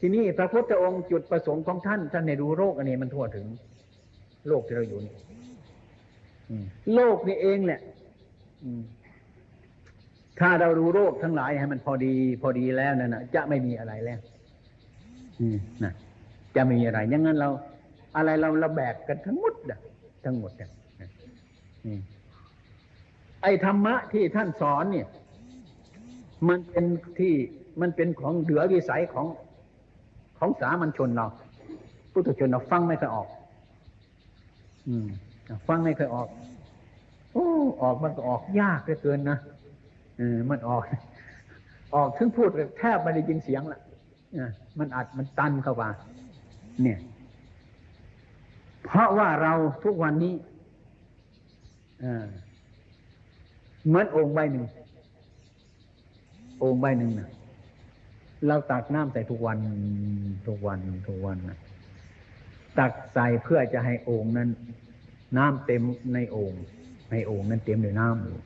ทีนี้พระพุทธองค์จุดประสงค์ของท่านท่านในรู้โรคอันนี้มันทั่วถึง โลกที่เราอยู่นี่ โลกนี่เองแหละถ้าเรารู้โรคทั้งหลายให้มันพอดี พอดีแล้วนั่นนะจะไม่มีอะไรแล้วนะจะไม่มีอะไรอย่างนั้นเรา อะไรเราเราแบกกันทั้งหมดอะทั้งหมดอะไอ้ธรรมะที่ท่านสอนเนี่ย มันเป็นที่มันเป็นของเหลือวิสัยของของสามัญชนเราพุทธชนเราฟังไม่เคยออก อืม ฟังไม่เคยออก โอ้ ออกมันก็ออกยากเหลือเกินนะเออมันออก ออกถึงพูดแทบไม่ได้ยินเสียงละมันอัดมันตันเข้ามาเนี่ย เพราะว่าเราทุกวันนี้เหมือนองค์ใบหนึ่งองค์ใบหนึ่งนะเราตักน้ำใส่ทุกวันทุกวันทุกวันนะตักใส่เพื่อจะให้องค์นั้น น้ำเต็มในโอ่งในโอ่งนั้นเต็มด้วยน้ำอยู่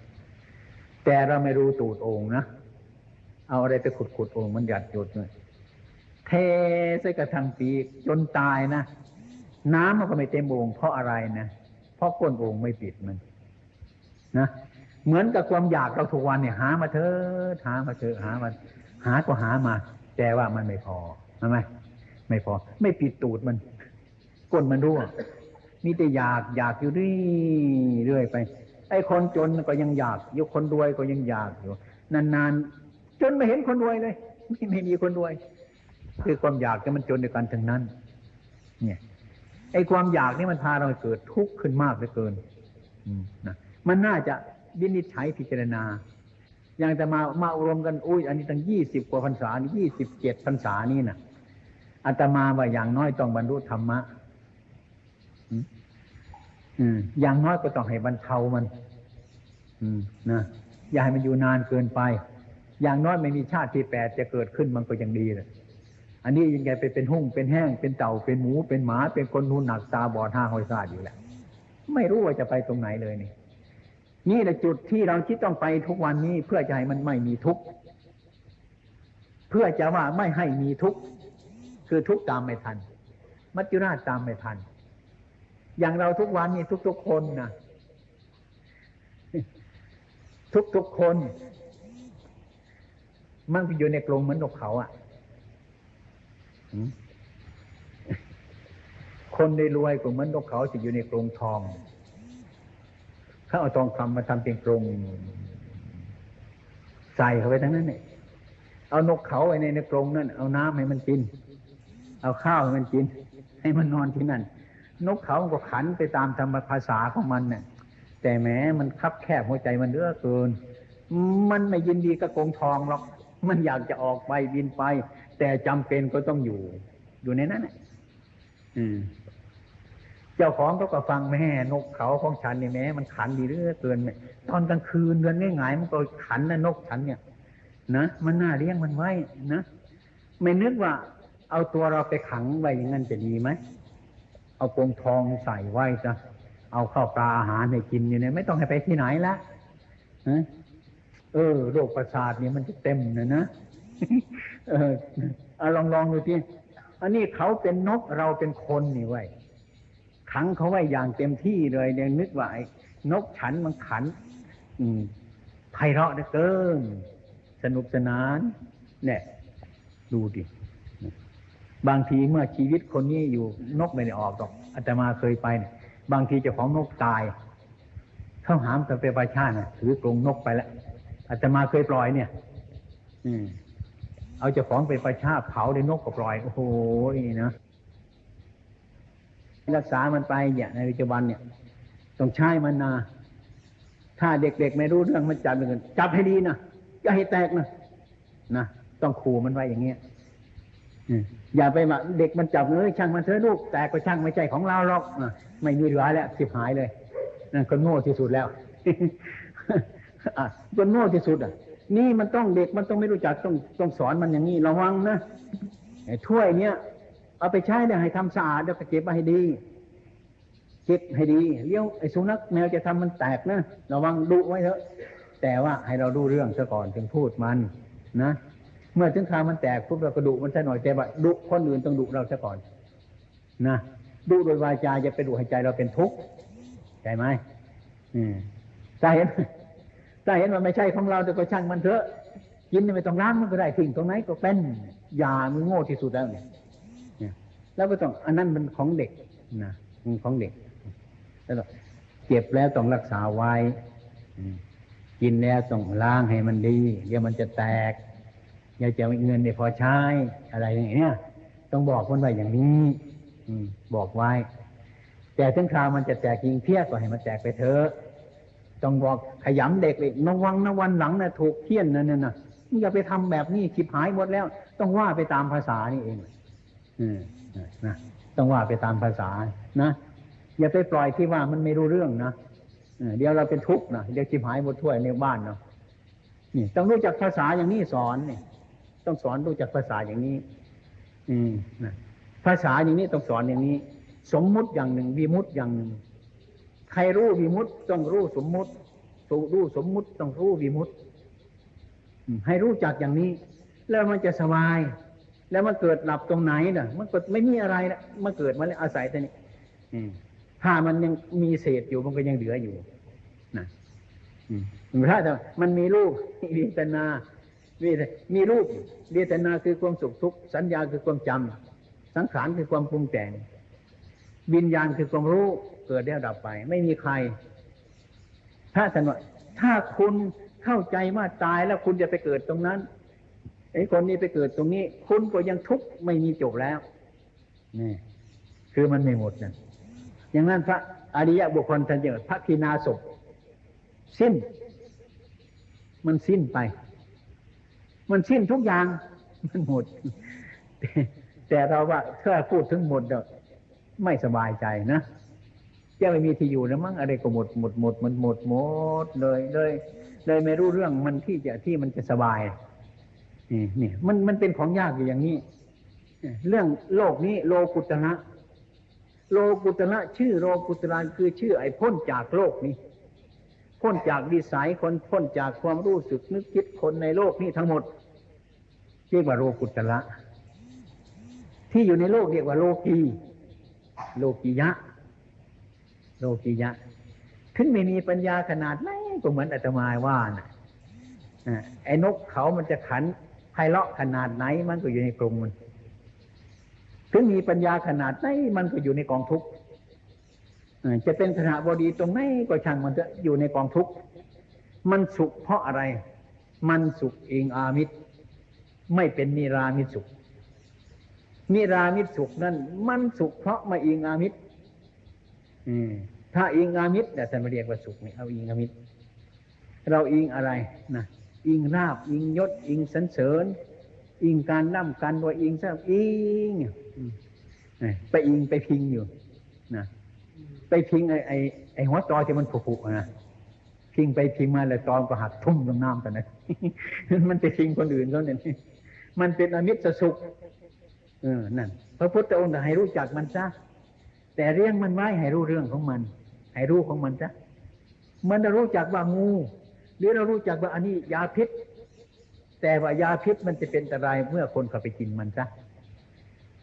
แต่เราไม่รู้ตูดโอ่งนะเอาอะไรไปขุดขุดโอ่งมันหยัดหยดเลยเทใส่กระทังปีกจนตายนะน้ำมันก็ไม่เต็มโอ่งเพราะอะไรนะเพราะก้นโอ่งไม่ปิดมัน นะเหมือนกับความอยากเราทุกวันเนี่ยหามาเถอะหามาเถอะหามาหาก็หามา แต่ว่ามันไม่พอใช่ไหมไม่พอ ไม่ปิดตูดมันก้นมันรั่ว มีแต่อยากอยากอยู่เรื่อยไป ไอ้คนจนก็ยังอยากอยู่คนรวยก็ยังอยากอยู่ นานๆ จนไม่เห็นคนรวยเลย ไม่ไม่มีคนรวย คือความอยากที่มันจนด้วยกันทั้งนั้น เนี่ย ไอ้ความอยากนี่มันพาเราเกิดทุกข์ขึ้นมากเหลือเกินมนะมันน่าจะวินิจฉัยพิจารณา อย่างแต่มามาอบรมกันอุ้ยอันนี้ตั้งยี่สิบกว่าพรรษายี่สิบเจ็ดพรรษานี่นะอาตมาว่าอย่างน้อยต้องบรรลุธรรมะ อืมอย่างน้อยก็ต้องให้บรรเทามันอืมนะอย่าให้มันอยู่นานเกินไป อย่างน้อยไม่มีชาติที่แปดจะเกิดขึ้นมันก็ยังดีเลยอันนี้ยังไงไปเป็นหุ่งเป็นแห้ง เป็นเต่าเป็นหมูเป็นหมา เป็นคนนูนหนักตาบอดห้าหอยซาดอยู่แหละไม่รู้ว่าจะไปตรงไหนเลยนี่ นี่แหละจุดที่เราคิดต้องไปทุกวันนี้เพื่อจะให้มันไม่มีทุกข์เพื่อจะว่าไม่ให้มีทุกข์คือทุกข์ตามไม่ทัน มัจจุราชตามไม่ทัน อย่างเราทุกวันนี้ทุกๆคนนะทุกๆคน มันอยู่ในกรงเหมือนนกเขาอะ่ะคนได้รวยก็เหมือนนกเขาจะอยู่ในกรงทองเขาเอาทองคำมาทำเป็นกรงใส่เข้าไปทั้งนั้นเนี่ยเอานกเขาไว้ในในกรงนั่นเอาน้ำให้มันกิน เอาข้าวให้มันกิน ให้มันนอนที่นั่น นกเขาก็ขันไปตามธรรมภาษาของมันเนี่ยแต่แม้มันคับแคบหัวใจมันเลือเกิน มันไม่ยินดีกับกรงทองหรอก มันอยากจะออกไปบินไป แต่จำเป็นก็ต้องอยู่ อยู่ในนั้นอืมเจ้าของเขาก็ฟังแม่นกเขาของฉันเนี่ยแม้มันขันดีเรื่อเกินตอนกลางคืนเดือนง่ายๆมันก็ขันนะนกฉันเนี่ย นะมันน่าเลี้ยงมันไว้นะไม่นึกว่า เอาตัวเราไปขังไว้อย่างนั้นจะดีไหม เอากรงทองใส่ไว้จะเอาข้าวปลาอาหารให้กินอยู่เนี่ยไม่ต้องให้ไปที่ไหนละเออโรคประสาทเนี่ยมันจะเต็มนะนะเออเอาลองลองดูที่อันนี้เขาเป็นนกเราเป็นคนนี่ไว้ขังเขาไว้อย่างเต็มที่เลยเนี่ยนึกว่าไอ้นกฉันมันขัน อืมไพเราะเหลือเกินสนุกสนาน เนี่ย ดูดิ บางทีเมื่อชีวิตคนนี้อยู่นกไม่ได้ออกหรอกอาตมาเคยไปเนี่ยบางทีเจ้าของนกตายเขาหามกันไปประชาติถือกรงนกไปแล้วอาตมาเคยปล่อยเนี่ย อืม เอาเจ้าของไปประชาเผาในนกก็ปล่อย โอ้โหนะรักษามันไปอย่างในปัจจุบันเนี่ยต้องใช้มันนา ถ้าเด็กๆไม่รู้เรื่องมันจับมันจับให้ดีนะอย่าให้แตกนะนะต้องขู่มันไว้อย่างเงี้ย อย่าไปว่าเด็กมันจับเอ้ยช่างมันเถอะลูกแต่ก็ช่างไม่ใช่ของเราหรอกไม่มีเหลือแล้วสิบหายเลยนั่นคนโง่ที่สุดแล้วคนโง่ที่สุดอะ นี่มันต้องเด็กมันต้องไม่รู้จักต้องต้องสอนมันอย่างนี้ระวังนะถ้วยเนี้ยเอาไปใช้เนี่ยให้ทำสะอาดแล้วก็เก็บไว้ให้ดีเก็บให้ดีเลี้ยวไอ้สุนัขแมวจะทำมันแตกนะระวังดุไว้เถอะ แต่ว่าให้เราดูเรื่องซะก่อนถึงพูดมันนะ เมื่อถึงคราวมันแตกปุ๊บเราก็ดุมันซะหน่อยแต่ว่าดุคนอื่นต้องดุเราซะก่อน นะดุโดยวาจาจะไปดุให้ใจเราเป็นทุกข์ใช่ไหมอืมถ้าเห็นถ้าเห็นว่าไม่ใช่ของเราแต่ก็ช่างมันเถอะกินไม่ต้องล้างมันก็ได้ทิ้งตรงไหนก็เป็นยามันโง่ที่สุดแล้วเนี่ยแล้วก็ต้องอันนั้นมันของเด็กนะของเด็กแล้วเก็บแล้วต้องรักษาไว้กินแล้วต้องล้างให้มันดีเดี๋ยวมันจะแตก อย่าจะเงินเนี่ยพอใช้อะไรอย่างเงี้ยต้องบอกคนไว้อย่างนี้บอกไว้ แต่ถึงคราวมันจะแตกจริงเพี้ยก็ให้มันแตกไปเถอะต้องบอกขยำเด็กเลยนวังนะวันหลังนะถูกเทียนนั่นน่ะอย่าไปทำแบบนี้คิดหายหมดแล้ว ต้องว่าไปตามภาษานี่เองอืมนะต้องว่าไปตามภาษานะอย่าไปปล่อยที่ว่ามันไม่รู้เรื่องนะเดี๋ยวเราเป็นทุกข์นะเดี๋ยวจิบหายหมดถ้วยในบ้านเนาะนี่ต้องรู้จักภาษาอย่างนี้สอนเนี่ย ต้องสอนรู้จักภาษาอย่างนี้ อืมนะภาษาอย่างนี้ต้องสอนอย่างนี้ สมมุติอย่างหนึ่งวิมุติอย่างหนึ่ง ใครรู้วิมุติต้องรู้สมมุติสูรู้สมมุติต้องรู้วิมุติให้รู้จักอย่างนี้ แล้วมันจะสบาย แล้วมันเกิดหลับตรงไหนน่ะ มันก็ไม่มีอะไรนะมันเกิดมาแล้วอาศัยแต่นี้ถ้ามันยังมีเศษอยู่มันก็ยังเหลืออยู่นะอืมถ้าแต่มันมีรูปเวทนา เวทมีรูปเวทนาคือความสุขทุกข์สัญญาคือความจำสังขารคือความปรุงแต่ง วิญญาณคือความรู้เกิดแล้วดับไป ไม่มีใคร ถ้าท่านว่าถ้าคุณเข้าใจว่าตายแล้วคุณจะไปเกิดตรงนั้นไอ้คนนี้ไปเกิดตรงนี้ คุณก็ยังทุกข์ไม่มีจบแล้วนี่คือมันไม่หมดนะอย่างนั้นพระอริยบุคคลท่านเยอะพระคีนาศพสิ้น มันสิ้นไป มันสิ้นทุกอย่าง มันหมด แต่เราว่าถ้าพูดถึงหมดเด้อไม่สบายใจนะจะไม่มีที่อยู่แล้วมั้งอะไรก็หมดหมดหมดมันหมดหมดเลยเลยเลยไม่รู้เรื่องมันที่จะที่มันจะสบายนี่นี่มันมันเป็นของยากอยู่อย่างนี้เรื่องโลกนี้โลกุตระโลกุตระชื่อโลกุตระคือชื่อไอ้พ้นจากโลกนี้ พ้นจากวิสัยคนพ้นจากความรู้สึกนึกคิดคนในโลกนี้ทั้งหมด เรียกว่าโลกุตระที่อยู่ในโลกเรียกว่าโลกีโลกิยะ โลกิยะถึงไม่มีปัญญาขนาดไหนก็เหมือนอาตมาว่านะไอ้นกเขามันจะขันไพเราะขนาดไหน มันก็อยู่ในกรงมัน ถึงมีปัญญาขนาดไหน มันก็อยู่ในกองทุกข์จะเป็นขณะบดีตรงไหนก็ช่างมันจะอยู่ในกองทุกข์ มันสุขเพราะอะไร มันสุขเองอามิตร ไม่เป็นนิรามิตสุข นิรามิตสุขนั่นมันสุขเพราะมาอิงอามิตรถ้าอิงอามิตรแต่ท่านมาเรียกว่าสุขนี่เอาอิงอามิตรเราอิงอะไรนะอิงราบ อิงยศ อิงสันเสริญ อิงการนั่มกันว่าอิงซะอิงไปอิงไปพิงอยู่นะไปพิงไอ้ไอ้ไอ้หัวตอที่มันผุๆนะพิงไปพิงมาแล้วตอนก็หักทุ่มลงน้ำกันนะมันไปพิงคนอื่นเขาเนี่ย มันเป็นอมิตรสุขเออนั่นพระพุทธองค์ให้รู้จักมันซะแต่เรื่องมันไว้ให้รู้เรื่องของมัน ให้รู้ของมันซะมันจะรู้จักว่างูหรือเรารู้จักว่าอันนี้ยาพิษ แต่ว่ายาพิษมันจะเป็นอันตรายเมื่อคนเข้าไปกินมันซะ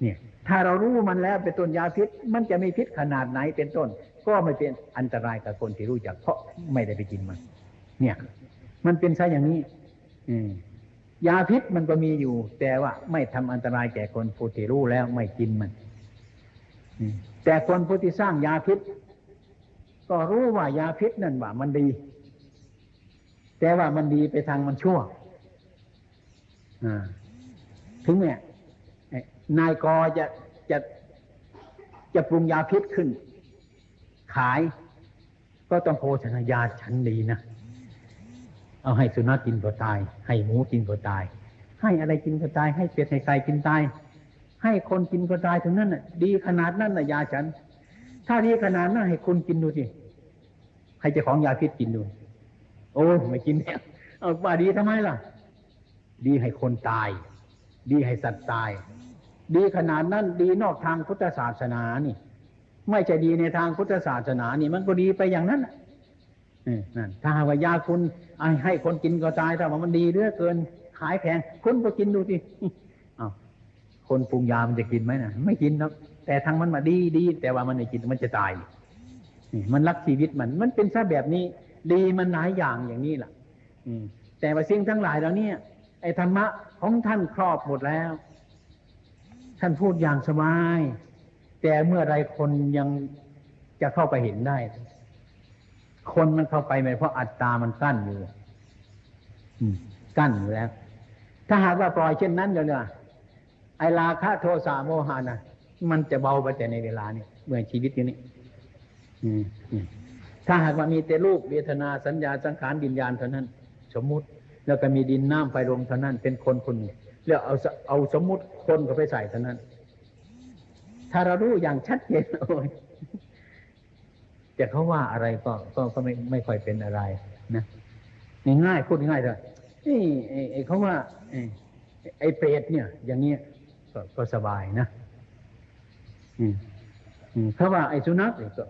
เนี่ย ถ้าเรารู้มันแล้วเป็นต้นยาพิษ มันจะมีพิษขนาดไหนเป็นต้น ก็ไม่เป็นอันตรายกับคนที่รู้จัก เพราะไม่ได้ไปกินมัน เนี่ย มันเป็นซะอย่างนี้ อืม ยาพิษมันก็มีอยู่ แต่ว่าไม่ทำอันตรายแก่คนผู้ที่รู้แล้วไม่กินมันแต่คนผู้ที่สร้างยาพิษ ก็รู้ว่ายาพิษนั่นว่ามันดี แต่ว่ามันดีไปทางมันชั่วถึงเนี่ยนายกอจะจะจะปรุงยาพิษขึ้น ขาย ก็ต้องโฆษณายาชั้นดีนะ เอาให้สุนัขกินก็ตาย ให้หมูกินก็ตาย ให้อะไรกินก็ตาย ให้เป็ดให้ไก่กินตาย ให้คนกินก็ตายถึงนั้นน่ะ ดีขนาดนั้นน่ะยาฉัน ถ้าดีขนาดนั้นให้คุณกินดูสิใครจะของยาพิษกินดู โอ้ไม่กินเนี่ยเอาว่าดีทำไมล่ะ ดีให้คนตาย ดีให้สัตว์ตาย ดีขนาดนั้นดีนอกทางพุทธศาสนานี่ ไม่ใช่ดีในทางพุทธศาสนานี่ มันก็ดีไปอย่างนั้น นั่นถ้าว่ายาคุณให้คนกินก็ตายถ้าว่ามันดีเหลือเกิน ขายแพงคุณก็กินดูสิอาคนปรุงยามันจะกินไหมนะไม่กินครับแต่ทางมันมาดีดีแต่ว่ามันไม่กินมันจะตายมันรักชีวิตมัน มันเป็นซะแบบนี้ ดีมันหลายอย่างอย่างนี้แหละอืม แต่ว่าสิ่งทั้งหลายเราเนี่ยไอ้ธรรมะของท่านครอบหมดแล้ว ท่านพูดอย่างสบาย แต่เมื่อไรคนยังจะเข้าไปเห็นได้ คนมันเข้าไปไม่เพราะอัตตามันกั้นอยู่กั้นอยู่แล้ว ถ้าหากว่าปล่อยเช่นนั้นเดี๋ยวเนี่ยไอลาคะโทสะโมหานะมันจะเบาไปแต่ในเวลานี้เมื่อชีวิตอยู่นี้ถ้าหากว่ามีแต่รูปเวทนาสัญญาสังขารดินญาณเท่านั้น สมมุติแล้วก็มีดินน้ำไฟลมเท่านั้น เป็นคนคนนี้แล้วเอาเอาสมมุติคนก็ไปใส่เท่านั้น ถ้าเรารู้อย่างชัดเจนโอ้ย จะเขาว่าอะไรก็ก็ก็ไม่ไม่ค่อยเป็นอะไรนะง่ายพูดง่ายเลยนี่ไอ้เขาว่าไอ้เปรตเนี่ย อย่างเงี้ยก็ก็สบายนะอืมเขาว่าไอ้สุนัขก็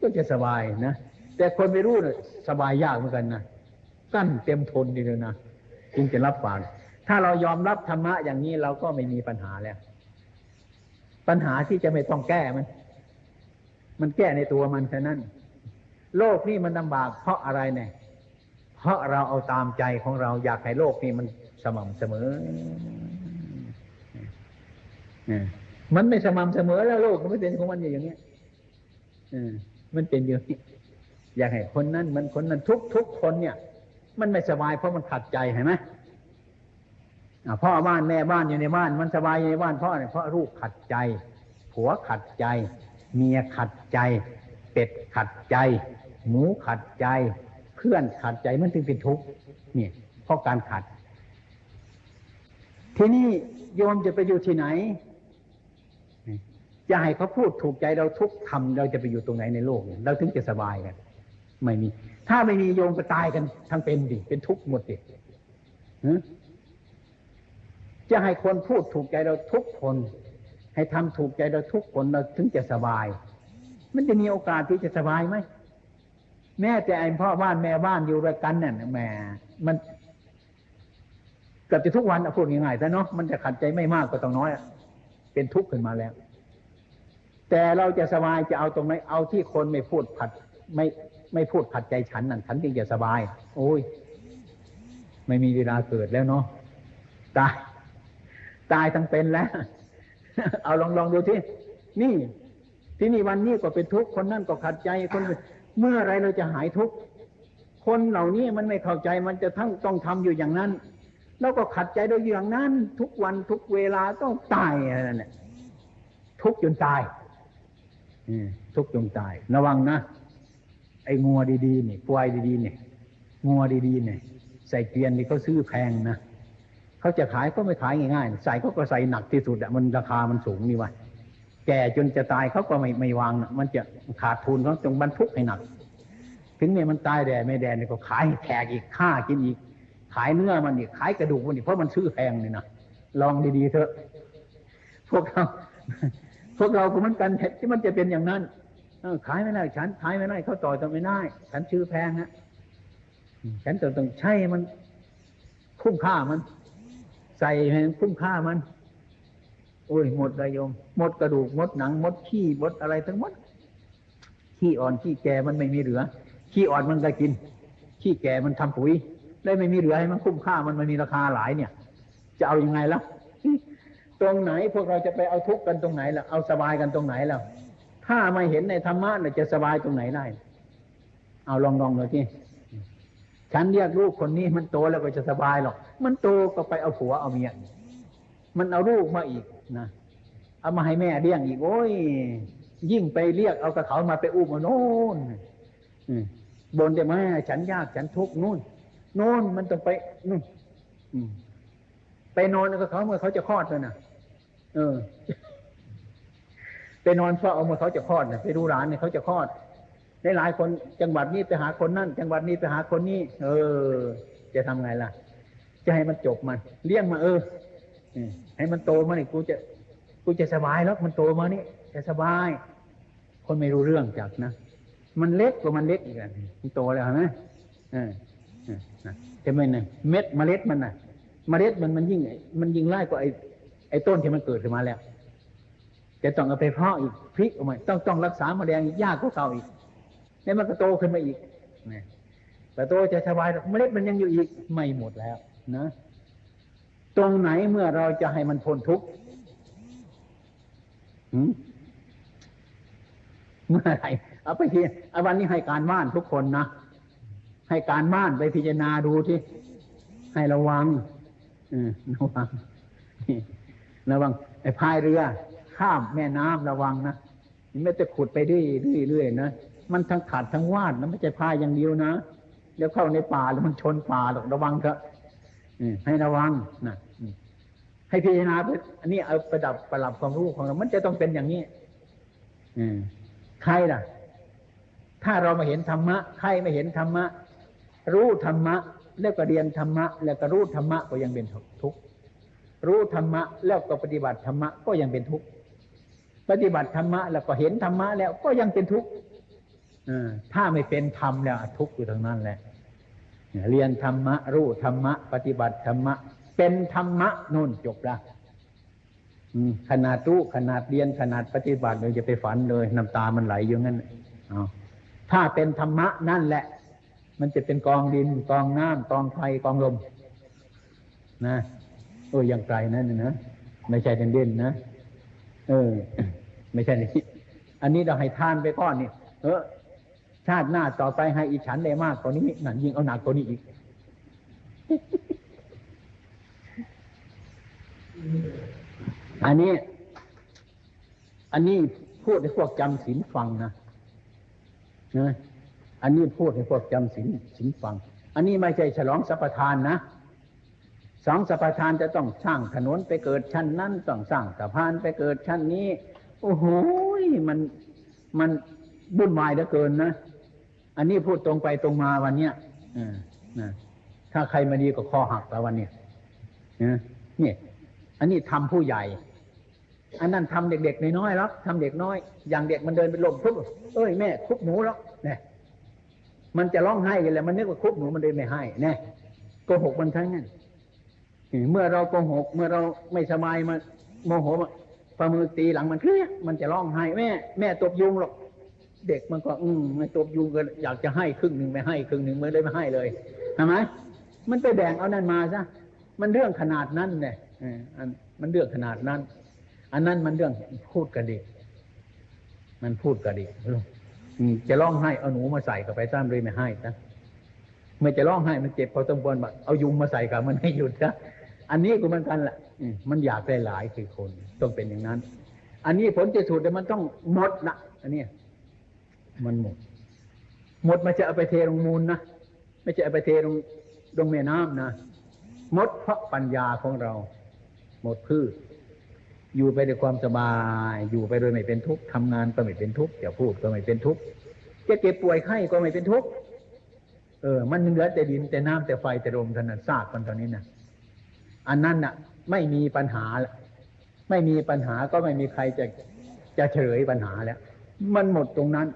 ก็จะสบายนะแต่คนไม่รู้เนี่ยสบายยากเหมือนกันนะกั้นเต็มทนดีเลยนะจึงจะรับฟังถ้าเรายอมรับธรรมะอย่างนี้เราก็ไม่มีปัญหาแล้ว ปัญหาที่จะไม่ต้องแก้มัน มันแก้ในตัวมันแค่นั้น โลกนี่มันลำบาก เพราะอะไรเนี่ย เพราะเราเอาตามใจของเราอยากให้โลกนี่มันสม่ำเสมอมันไม่สม่ำเสมอแล้วโลกมันไม่เป็นของมันอย่างนี้มันเป็นอย่างนี้อยากให้คนนั้นมันคนนั้นทุกทุกคนเนี่ย มันไม่สบายเพราะมันขัดใจเห็นไหมพ่อบ้านแม่บ้านอยู่ในบ้าน มันสบายอยู่ในบ้านเพราะอะไรเพราะลูกขัดใจ ผัวขัดใจ เมียขัดใจ เป็ดขัดใจ หมูขัดใจ เพื่อนขัดใจมันถึงเป็นทุกข์นี่เพราะการขัด ทีนี้โยมจะไปอยู่ที่ไหนจะให้เขาพูดถูกใจเราทุกทำเราจะไปอยู่ตรงไหนในโลก เราถึงจะสบายกันไม่มี ถ้าไม่มีโยมก็ตายกันทั้งเป็นดิเป็นทุกข์หมดดิจะให้คนพูดถูกใจเราทุกคน ให้ทำถูกใจเราทุกคนเราถึงจะสบาย มันจะมีโอกาสที่จะสบายไหมแม่แต่ไอ้พ่อบ้านแม่บ้านอยู่ด้วยกันเนี่ยแม่มันเกือบจะทุกวันพูดง่ายๆแต่เนาะมันจะขัดใจไม่มากก็ต้องน้อยเป็นทุกข์ขึ้นมาแล้ว แต่เราจะสบายจะเอาตรงไหนเอาที่คนไม่พูดผัด ไม่ไม่พูดผัดใจฉันนั่นฉันจึงจะสบาย โอ้ย ไม่มีเวลาเกิดแล้วเนาะตาย ตายทั้งเป็นแล้ว เอาลองลองดูที่นี่ ที่นี่วันนี้ก็เป็นทุกข์คนนั่นก็ขัดใจคนเมื่อไรเราจะหายทุกข์คนเหล่านี้มันไม่เข้าใจมันจะทั้งต้องทำอยู่อย่างนั้น แล้วก็ขัดใจโดยอย่างนั้น ทุกวันทุกเวลาต้องตายอะไรนั่นแหละทุกจนตายทุกจนตาย ระวังนะไอ้งัวดีๆนี่ควายดีๆนี่งัวดีๆนี่ใส่เกวียนนี่เขาซื้อแพงนะ เขาจะขายก็ไม่ขายง่ายๆ ใส่เขาก็ใส่หนักที่สุดอะมันราคามันสูงนี่วะแก่จนจะตายเขาก็ไม่ไม่วางนะมันจะขาดทุนเขาจงบรรทุกให้หนัก ถึงเนี่ยมันตายแดดไม่แดดเนี่ยก็ขายแขกอีกฆ่ากินอีก ขายเนื้อมันอีกขายกระดูกมันอีกเพราะมันซื้อแพงนี่นะลองดีๆเถอะ พวกเราพวกเราก็เหมือนกันที่มันจะเป็นอย่างนั้นขายไม่ได้ฉันขายไม่ได้เขาต่อต้องไม่ได้ ฉันชื่อแพงฮะฉันต้องต้องใช่มันคุ้มค่ามัน ใส่ให้คุ้มค่ามันโอ้ยหมดเลยโยม หมดกระดูกหมดหนังหมดขี้หมดอะไรทั้งหมดขี้อ่อนขี้แก่มันไม่มีเหลือขี้อ่อนมันก็กินขี้แก่มันทำปุ๋ยได้ไม่มีเหลือให้มันคุ้มค่ามันมันมีราคาหลายเนี่ย จะเอาอยัางไงล่ะตรงไหนพวกเราจะไปเอาทุกข์กันตรงไหนล่ะเอาสบายกันตรงไหนล่ะถ้าไม่เห็นในธรรมะจะสบายตรงไหนได้ เอาลองลองเลยที่ฉันเรียกลูกคนนี้มันโตแล้วก็จะสบายหรอก มันโตก็ไปเอาผัวเอาเมียมันเอาลูกมาอีกนะเอามาให้แม่เลี้ยงอีกโอ้ย ยิ่งไปเรียกเอากระเขามาไปอุ้มมาโน่นบนแต่แม่ฉันยากฉันทุกข์นู่นโน่นมันต้องไปนู่นไปนอนกับเขาเมื่อเขาจะคลอดเลยนะเออ ไปนอนเฝ้าเอาเมื่อเขาจะคลอดนะไปดูร้านเนี่ยเขาจะคลอดในหลายคนจังหวัดนี้ไปหาคนนั่นจังหวัดนี้ไปหาคนนี้เออ จะทำไงล่ะ จะให้มันจบมัน เลี้ยงมาเออให้มันโตมานี่กูจะกูจะสบายแล้วมันโตมานี่จะสบาย คนไม่รู้เรื่องจักนะมันเล็กกว่ามันเล็กอีกอะมันโตแล้วเห็นไหมเออจะไม่เนี่ยเม็ดเมล็ดมันน่ะ เมล็ดมันมันยิ่ง มันยิ่งไล่กว่าไอ้ไอ้ต้นที่มันเกิดขึ้นมาแล้วจะต้องเอาไปเพาะอีกพลิกออกมาต้องต้องรักษาแมลงยากกว่าเก่าอีกนี่มันก็โตขึ้นมาอีกนะแต่โตจะสบายเมล็ดมันยังอยู่อีกไม่หมดแล้ว นะ ตรงไหนเมื่อเราจะให้มันพ้นทุกข์เมื่อไรเอาไปทีเอาวันนี้ให้การบ้านทุกคนนะให้การบ้านไปพิจารณาดูที่ให้ระวังระวังระวังไอ้พายเรือ ข้ามแม่น้ำระวังนะไม่จะขุดไปเรื่อยๆนะมันทั้งขาดทั้งวาดนะไม่ใช่พายอย่างเดียวนะเดี๋ยวเข้าในป่าแล้วมันชนป่าหรอกระวังเถอะ ให้ระวังนะให้พิจารณาเพื่ออันนี้เอาประดับประหลับความรู้ของเรา มันจะต้องเป็นอย่างนี้ใครล่ะ ถ้าเรามาเห็นธรรมะ ใครไม่เห็นธรรมะ รู้ธรรมะ แล้วก็เรียนธรรมะ แล้วก็รู้ธรรมะก็ยังเป็นทุกข์รู้ธรรมะ แล้วก็ปฏิบัติธรรมะก็ยังเป็นทุกข์ปฏิบัติธรรมะ แล้วก็เห็นธรรมะแล้วก็ยังเป็นทุกข์ถ้าไม่เป็นธรรมแล้วทุกข์อยู่ทางนั้นแหละ เรียนธรรมะ รู้ธรรมะ ปฏิบัติธรรมะ เป็นธรรมะนู่นจบละขนาดรู้ขนาดเรียนขนาดปฏิบัติเลยจะไปฝันเลยน้ำตามันไหลอยู่งั้นเอาถ้าเป็นธรรมะนั่นแหละ มันจะเป็นกองดินกองน้ำกองไฟกองลม นะโอ้ยยังไกลนั่นนะไม่ใช่เด่นๆนะเออ ไม่ใช่นี่อันนี้เราให้ทานไปก้อนนี่เออ ชาติหน้าต่อไปให้อีฉันได้มากกว่านี้นั่นยิ่งเอาหนักกว่านี้อีก อันนี้ อันนี้พูดให้พวกจำศีลฟังนะนะอันนี้พูดให้พวกจำศีลศีลฟัง อันนี้ไม่ใช่ฉลองสัพทานนะสองสัพทานจะต้องสร้างถนนไปเกิดชั้นนั้นต้องสร้างสะพานไปเกิดชั้นนี้ โอ้โหมันมันบุ่นวายเหลือเกินนะ อันนี้พูดตรงไปตรงมาวันเนี้ยถ้าใครมาดีก็คอหักแล้ววันเนี้ยนี่อันนี้ทำผู้ใหญ่ อันนั้นทำเด็กๆน้อยๆแล้วทำเด็กน้อย อย่างเด็กมันเดินไปลบทุบเอ้ยแม่คุบหนูแล้วเนี่ยมันจะร้องไห้กันแล้วมันนึกว่าคุบหนูมันเดินไม่ให้เนี่ยโกหกมันทั้งนั้นเมื่อเราโกหก เมื่อเราไม่สบายมาโมโหมาประมือตีหลังมันเครียดมันจะร้องไห้แม่ แม่ตบยุงหรอก เด็กมันก็ อืมไม่ตบยุงก็อยากจะให้ครึ่งหนึ่งไม่ให้ครึ่งหนึ่งเมื่อเลยไม่ให้เลยทำไมมันไปแบ่งเอานั่นมาซะมันเรื่องขนาดนั้นเนี่ยอันมันเรื่องขนาดนั้น อันนั้นมันเรื่องพูดกระดิกมันพูดกระดิกจะร้องไห้เอาหนูมาใส่กับไปซ้ำเลยไม่ให้นะเมื่อจะร้องไห้มันเจ็บพอต้องบนแบบเอายุงมาใส่กับมันให้หยุดนะอันนี้ก็เหมือนกันแหละมันอยากได้หลายคือคนต้องเป็นอย่างนั้น อันนี้ผลจะสุดแต่มันต้องหมดนะอันนี้ มันหมด หมดมันจะเอาไปเทลงมูลนะไม่ใช่เอาไปเทลงลงแม่น้ำนะหมดเพราะปัญญาของเรา หมดพืช อยู่ไปด้วยความสบาย อยู่ไปโดยไม่เป็นทุกข์ทำงานก็ไม่เป็นทุกข์จะพูดก็ไม่เป็นทุกข์จะเจ็บป่วยไข้ก็ไม่เป็นทุกข์เออ มันเหลือแต่ดินแต่น้ำแต่ไฟแต่ลมเท่านั้นซากมันตอนนี้นะอันนั้นน่ะ ไม่มีปัญหาแล้วไม่มีปัญหาก็ไม่มีใครจะจะเฉลยปัญหาแล้ว มันหมดตรงนั้น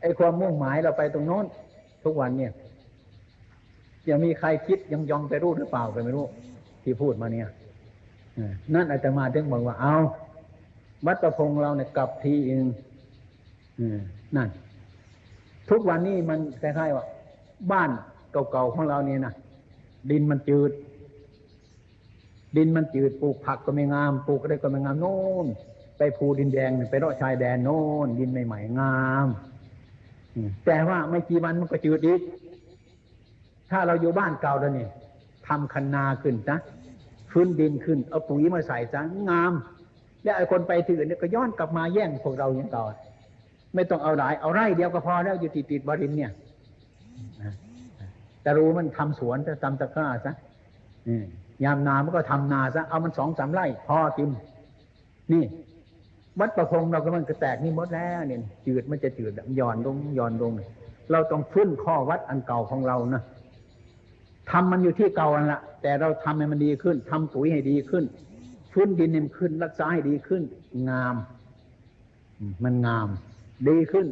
ไอ้ความมุ่งหมายเราไปตรงโน้น ทุกวันเนี่ย ยังมีใครคิดยังยองไปรู้หรือเปล่าก็ไม่รู้ ที่พูดมาเนี่ยนั่นอาจจะมาถึงบอกว่าเอาวัดประพงเราเนี่ยกลับทีเองนั่น ทุกวันนี้มันคล้ายๆว่า บ้านเก่าๆของเราเนี่ยนะดินมันจืด ดินมันจืดปลูกผักก็ไม่งามปลูกอะไรก็ไม่งามโน่นไปภูดินแดงไปรอชายแดนโน่นดินใหม่ๆงาม แต่ว่าไม่กี่วันมันก็จืดอีกถ้าเราอยู่บ้านเก่าแล้วนี่ทำคันนาขึ้นนะฟื้นดินขึ้น เอาปุ๋ยมาใส่ซะงาม แล้วไอ้คนไปถือเนี่ยก็ย้อนกลับมาแย่งพวกเราอย่างต่อไม่ต้องเอาหลายเอาไร่เดียวก็พอแล้วอยู่ติดติดบรินเนี่ยแต่รู้มันทำสวนจะทำตะกร้าซะยามนามันก็ทำนาซะเอามันสองสามไร่พอกินนี่ วัดประพงเราก็มันกระแตกนี่หมดแล้วเนี่ยจืดมันจะจืดย่อนลงย่อนลง เราต้องฟื้นข้อวัดอันเก่าของเรานะทำมันอยู่ที่เก่าอันละแต่เราทำให้มันดีขึ้นทำปุ๋ยให้ดีขึ้นฟื้นดินให้มันขึ้น รักษาให้ดีขึ้น งาม มันงาม ดีขึ้น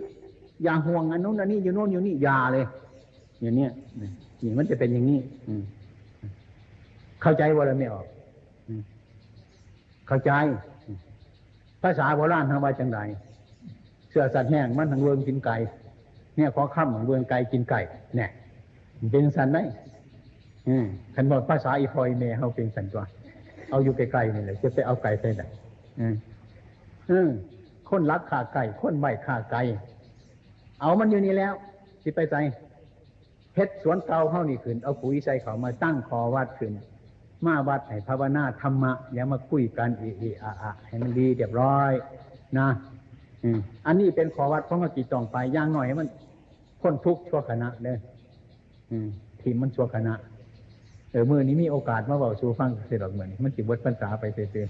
อย่าห่วงอันนู้นอันนี้อยู่โน่นอยู่นี่อย่าเลย อย่างเนี้ยนี่มันจะเป็นอย่างนี้เข้าใจว่าเราไม่ออกเข้าใจ ภาษาโบราณทางว่าจังไรเสื้อสัตว์แห้งมันทางเวงกินไก่เนี่ยขอข้ามของเวงไก่กินไก่เนี่ยเป็นสันไหมขันบอกภาษาอีพอยเมเขาเป็นสันตัว เอาอยู่ไกลๆนี่เลยจะไปเอาไก่ใส่ไหนอืมคนรักขาไก่คนไม่ขาไก่เอามันอยู่นี่แล้ว สิไปใจเพชรสวนเกาเข้านี่ขึ้นเอาปุ๋ยใส่เขามาตั้งคอวัดขึ้น มาวัดให้ภาวนาธรรมะ อย่ามาคุยกันอีอีอะอะให้มันดีเรียบร้อย นะอันนี้เป็นขอวัดของกจิตจองไปย่างหน่อยให้มันพ้นทุกข์ชั่วขณะเลยทีมมันชั่วขณะเออมือนี้มีโอกาสมาบอกชูฟังเสร็จหรอกเหมือนมันจิบวัดภาษาไปเตย